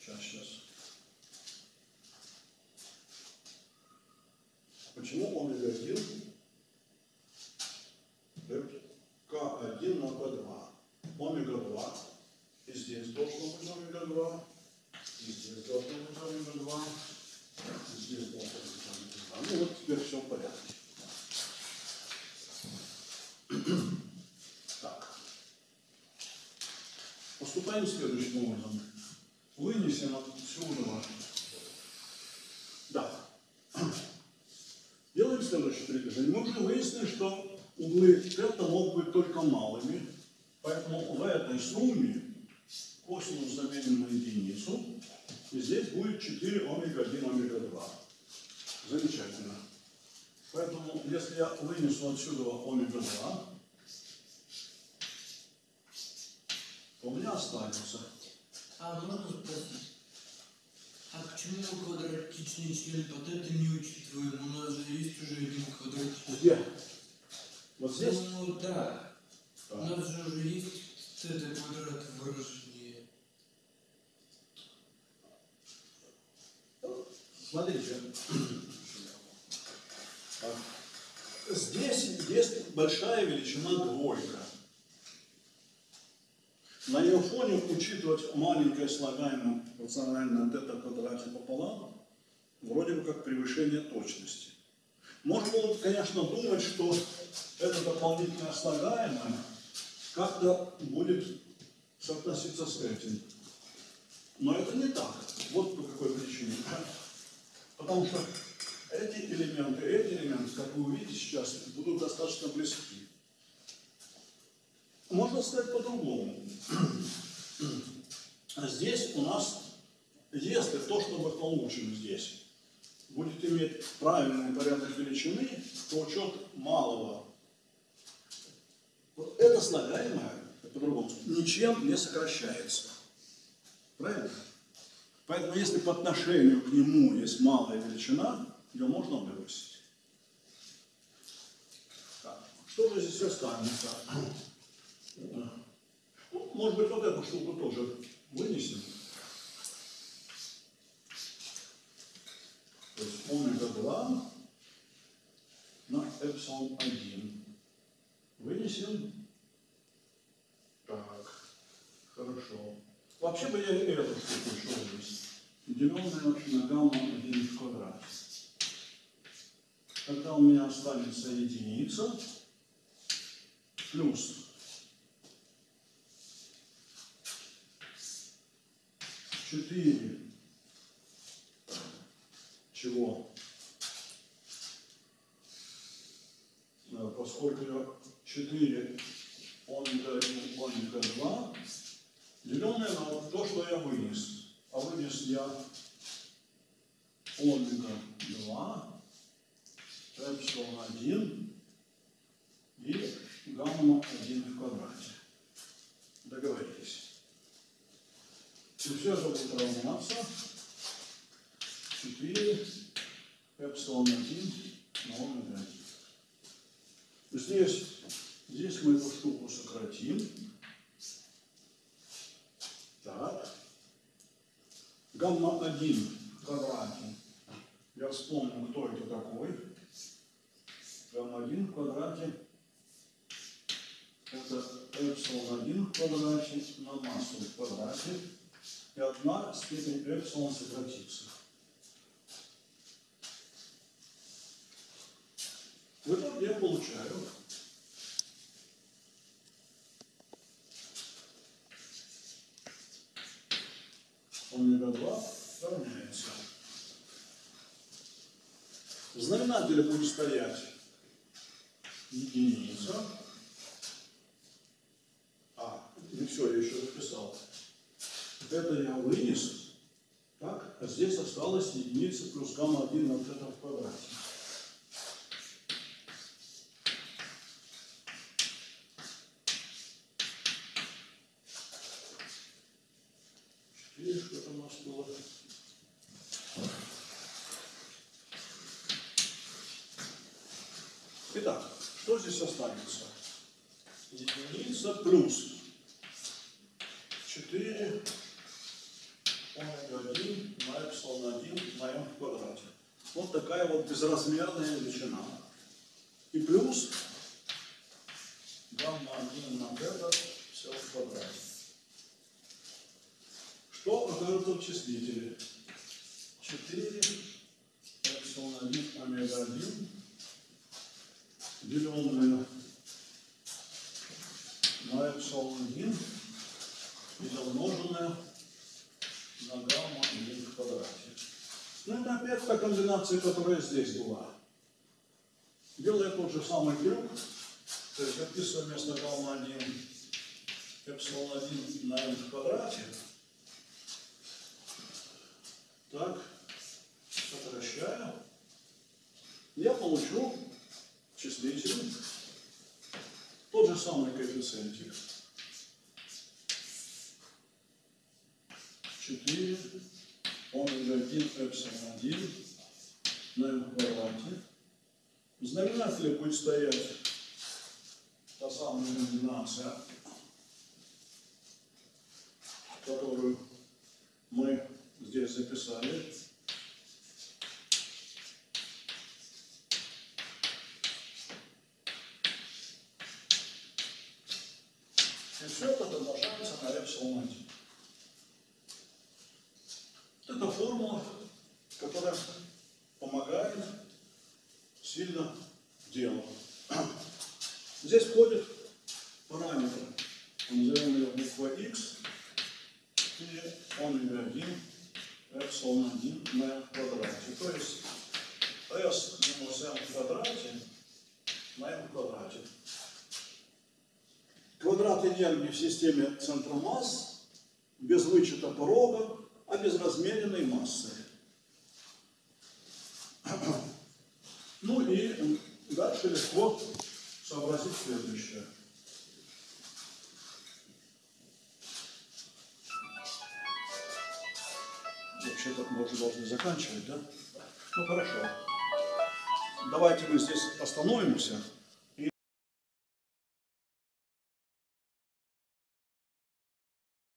Сейчас, сейчас. Почему омега 1 дает К1 на К2? Омега 2. И здесь должно быть омега 2. И здесь должно быть омега 2. И здесь должно быть омега 2. Ну вот теперь все в порядке. Так. Поступаем следующим образом. Вынесем отсюда. Да. Делаем следующее предложение. Мы уже выяснили, что углы тета могут быть только малыми, поэтому в этой сумме косинус заменим на единицу, и здесь будет 4 омега 1 омега 2. Замечательно. Поэтому, если я вынесу отсюда омега 2, у останется А можно спросить? А почему квадратичный член под это не учитываем? У нас же есть уже один квадратичный. где? Вот здесь? Ну да. У Так. нас же уже есть это квадрат выражение. Смотрите. А, Здесь есть большая величина двойка. На ее фоне учитывать маленькое слагаемое рациональное тета в квадрате пополам вроде бы как превышение точности. Можно было, конечно, думать, что это дополнительное слагаемое как-то будет соотноситься с этим. Но это не так. Вот по какой причине. Потому что эти элементы, эти элементы, как вы увидите сейчас, будут достаточно близки. Можно сказать по-другому. А Здесь у нас, если то, что мы получим здесь, будет иметь правильный порядок величины, то учет малого, это слагаемое, по-другому, ничем не сокращается. Правильно? Поэтому если по отношению к нему есть малая величина, ее можно выбросить. Так. Что же здесь останется? Ну, может быть, вот эту штуку тоже вынесем. То есть омега 2 на эпсилон 1. Вынесем. Так, хорошо. Вообще бы я эту штуку еще вынес. Деленное на гамма 1 в квадрате. Тогда у меня останется единица плюс четыре чего? Поскольку я 4 омега 1, омега 2, деленное на то, что я вынес. А вынес я омега 2, эпсилон 1 и гамма 1 в квадрате. Договорились. Все это будет равняться 4 эпсилон 1 на омега 1. Здесь, здесь мы эту штуку сократим. Так. Гамма 1 в квадрате. Я вспомнил, кто это такой. Гамма 1 в квадрате. Это эпсилон 1 в квадрате на массу в квадрате. И одна степень эпсилон сократится. В итоге я получаю омега 2 равняется. В знаменателе будет стоять единица. А, не все, я еще записал. Это я вынес. Так, а здесь осталось единица плюс гамма 1 на вот это в квадрате. Итак, что здесь останется? Единица плюс 4 омега 1 на эпсилон 1 на m в квадрате. Вот такая вот безразмерная величина. И плюс гамма 1 на бета все в квадрате. Что окажется в числителе? 4 эпсилон 1 омега 1 деленное на эпсилон 1 и умноженное на гамма 1 в квадрате. Ну, это опять комбинация, которая здесь была. Делая тот же самый трюк, то есть записываю вместо гамма 1 эпсилон 1 на m в квадрате. Так, сокращаю. Я получу числитель тот же самый коэффициентик. 4 омега 1 эпсилон 1 на m в квадрате. Знаменателе будет стоять? Та самая комбинация, которую мы здесь записали. И все это умножается на эпсилон 1. Это формула, которая помогает сильно делу. Здесь входит параметр, назовем ее буква x, и омега 1, эпсилон 1 на m в квадрате. То есть s минус m в квадрате на m в квадрате. Квадрат энергии в системе центра масс без вычета порога, а без размеренной массы. Ну и дальше легко сообразить следующее. Вообще-то мы уже должны заканчивать, да? Ну хорошо. Давайте мы здесь остановимся.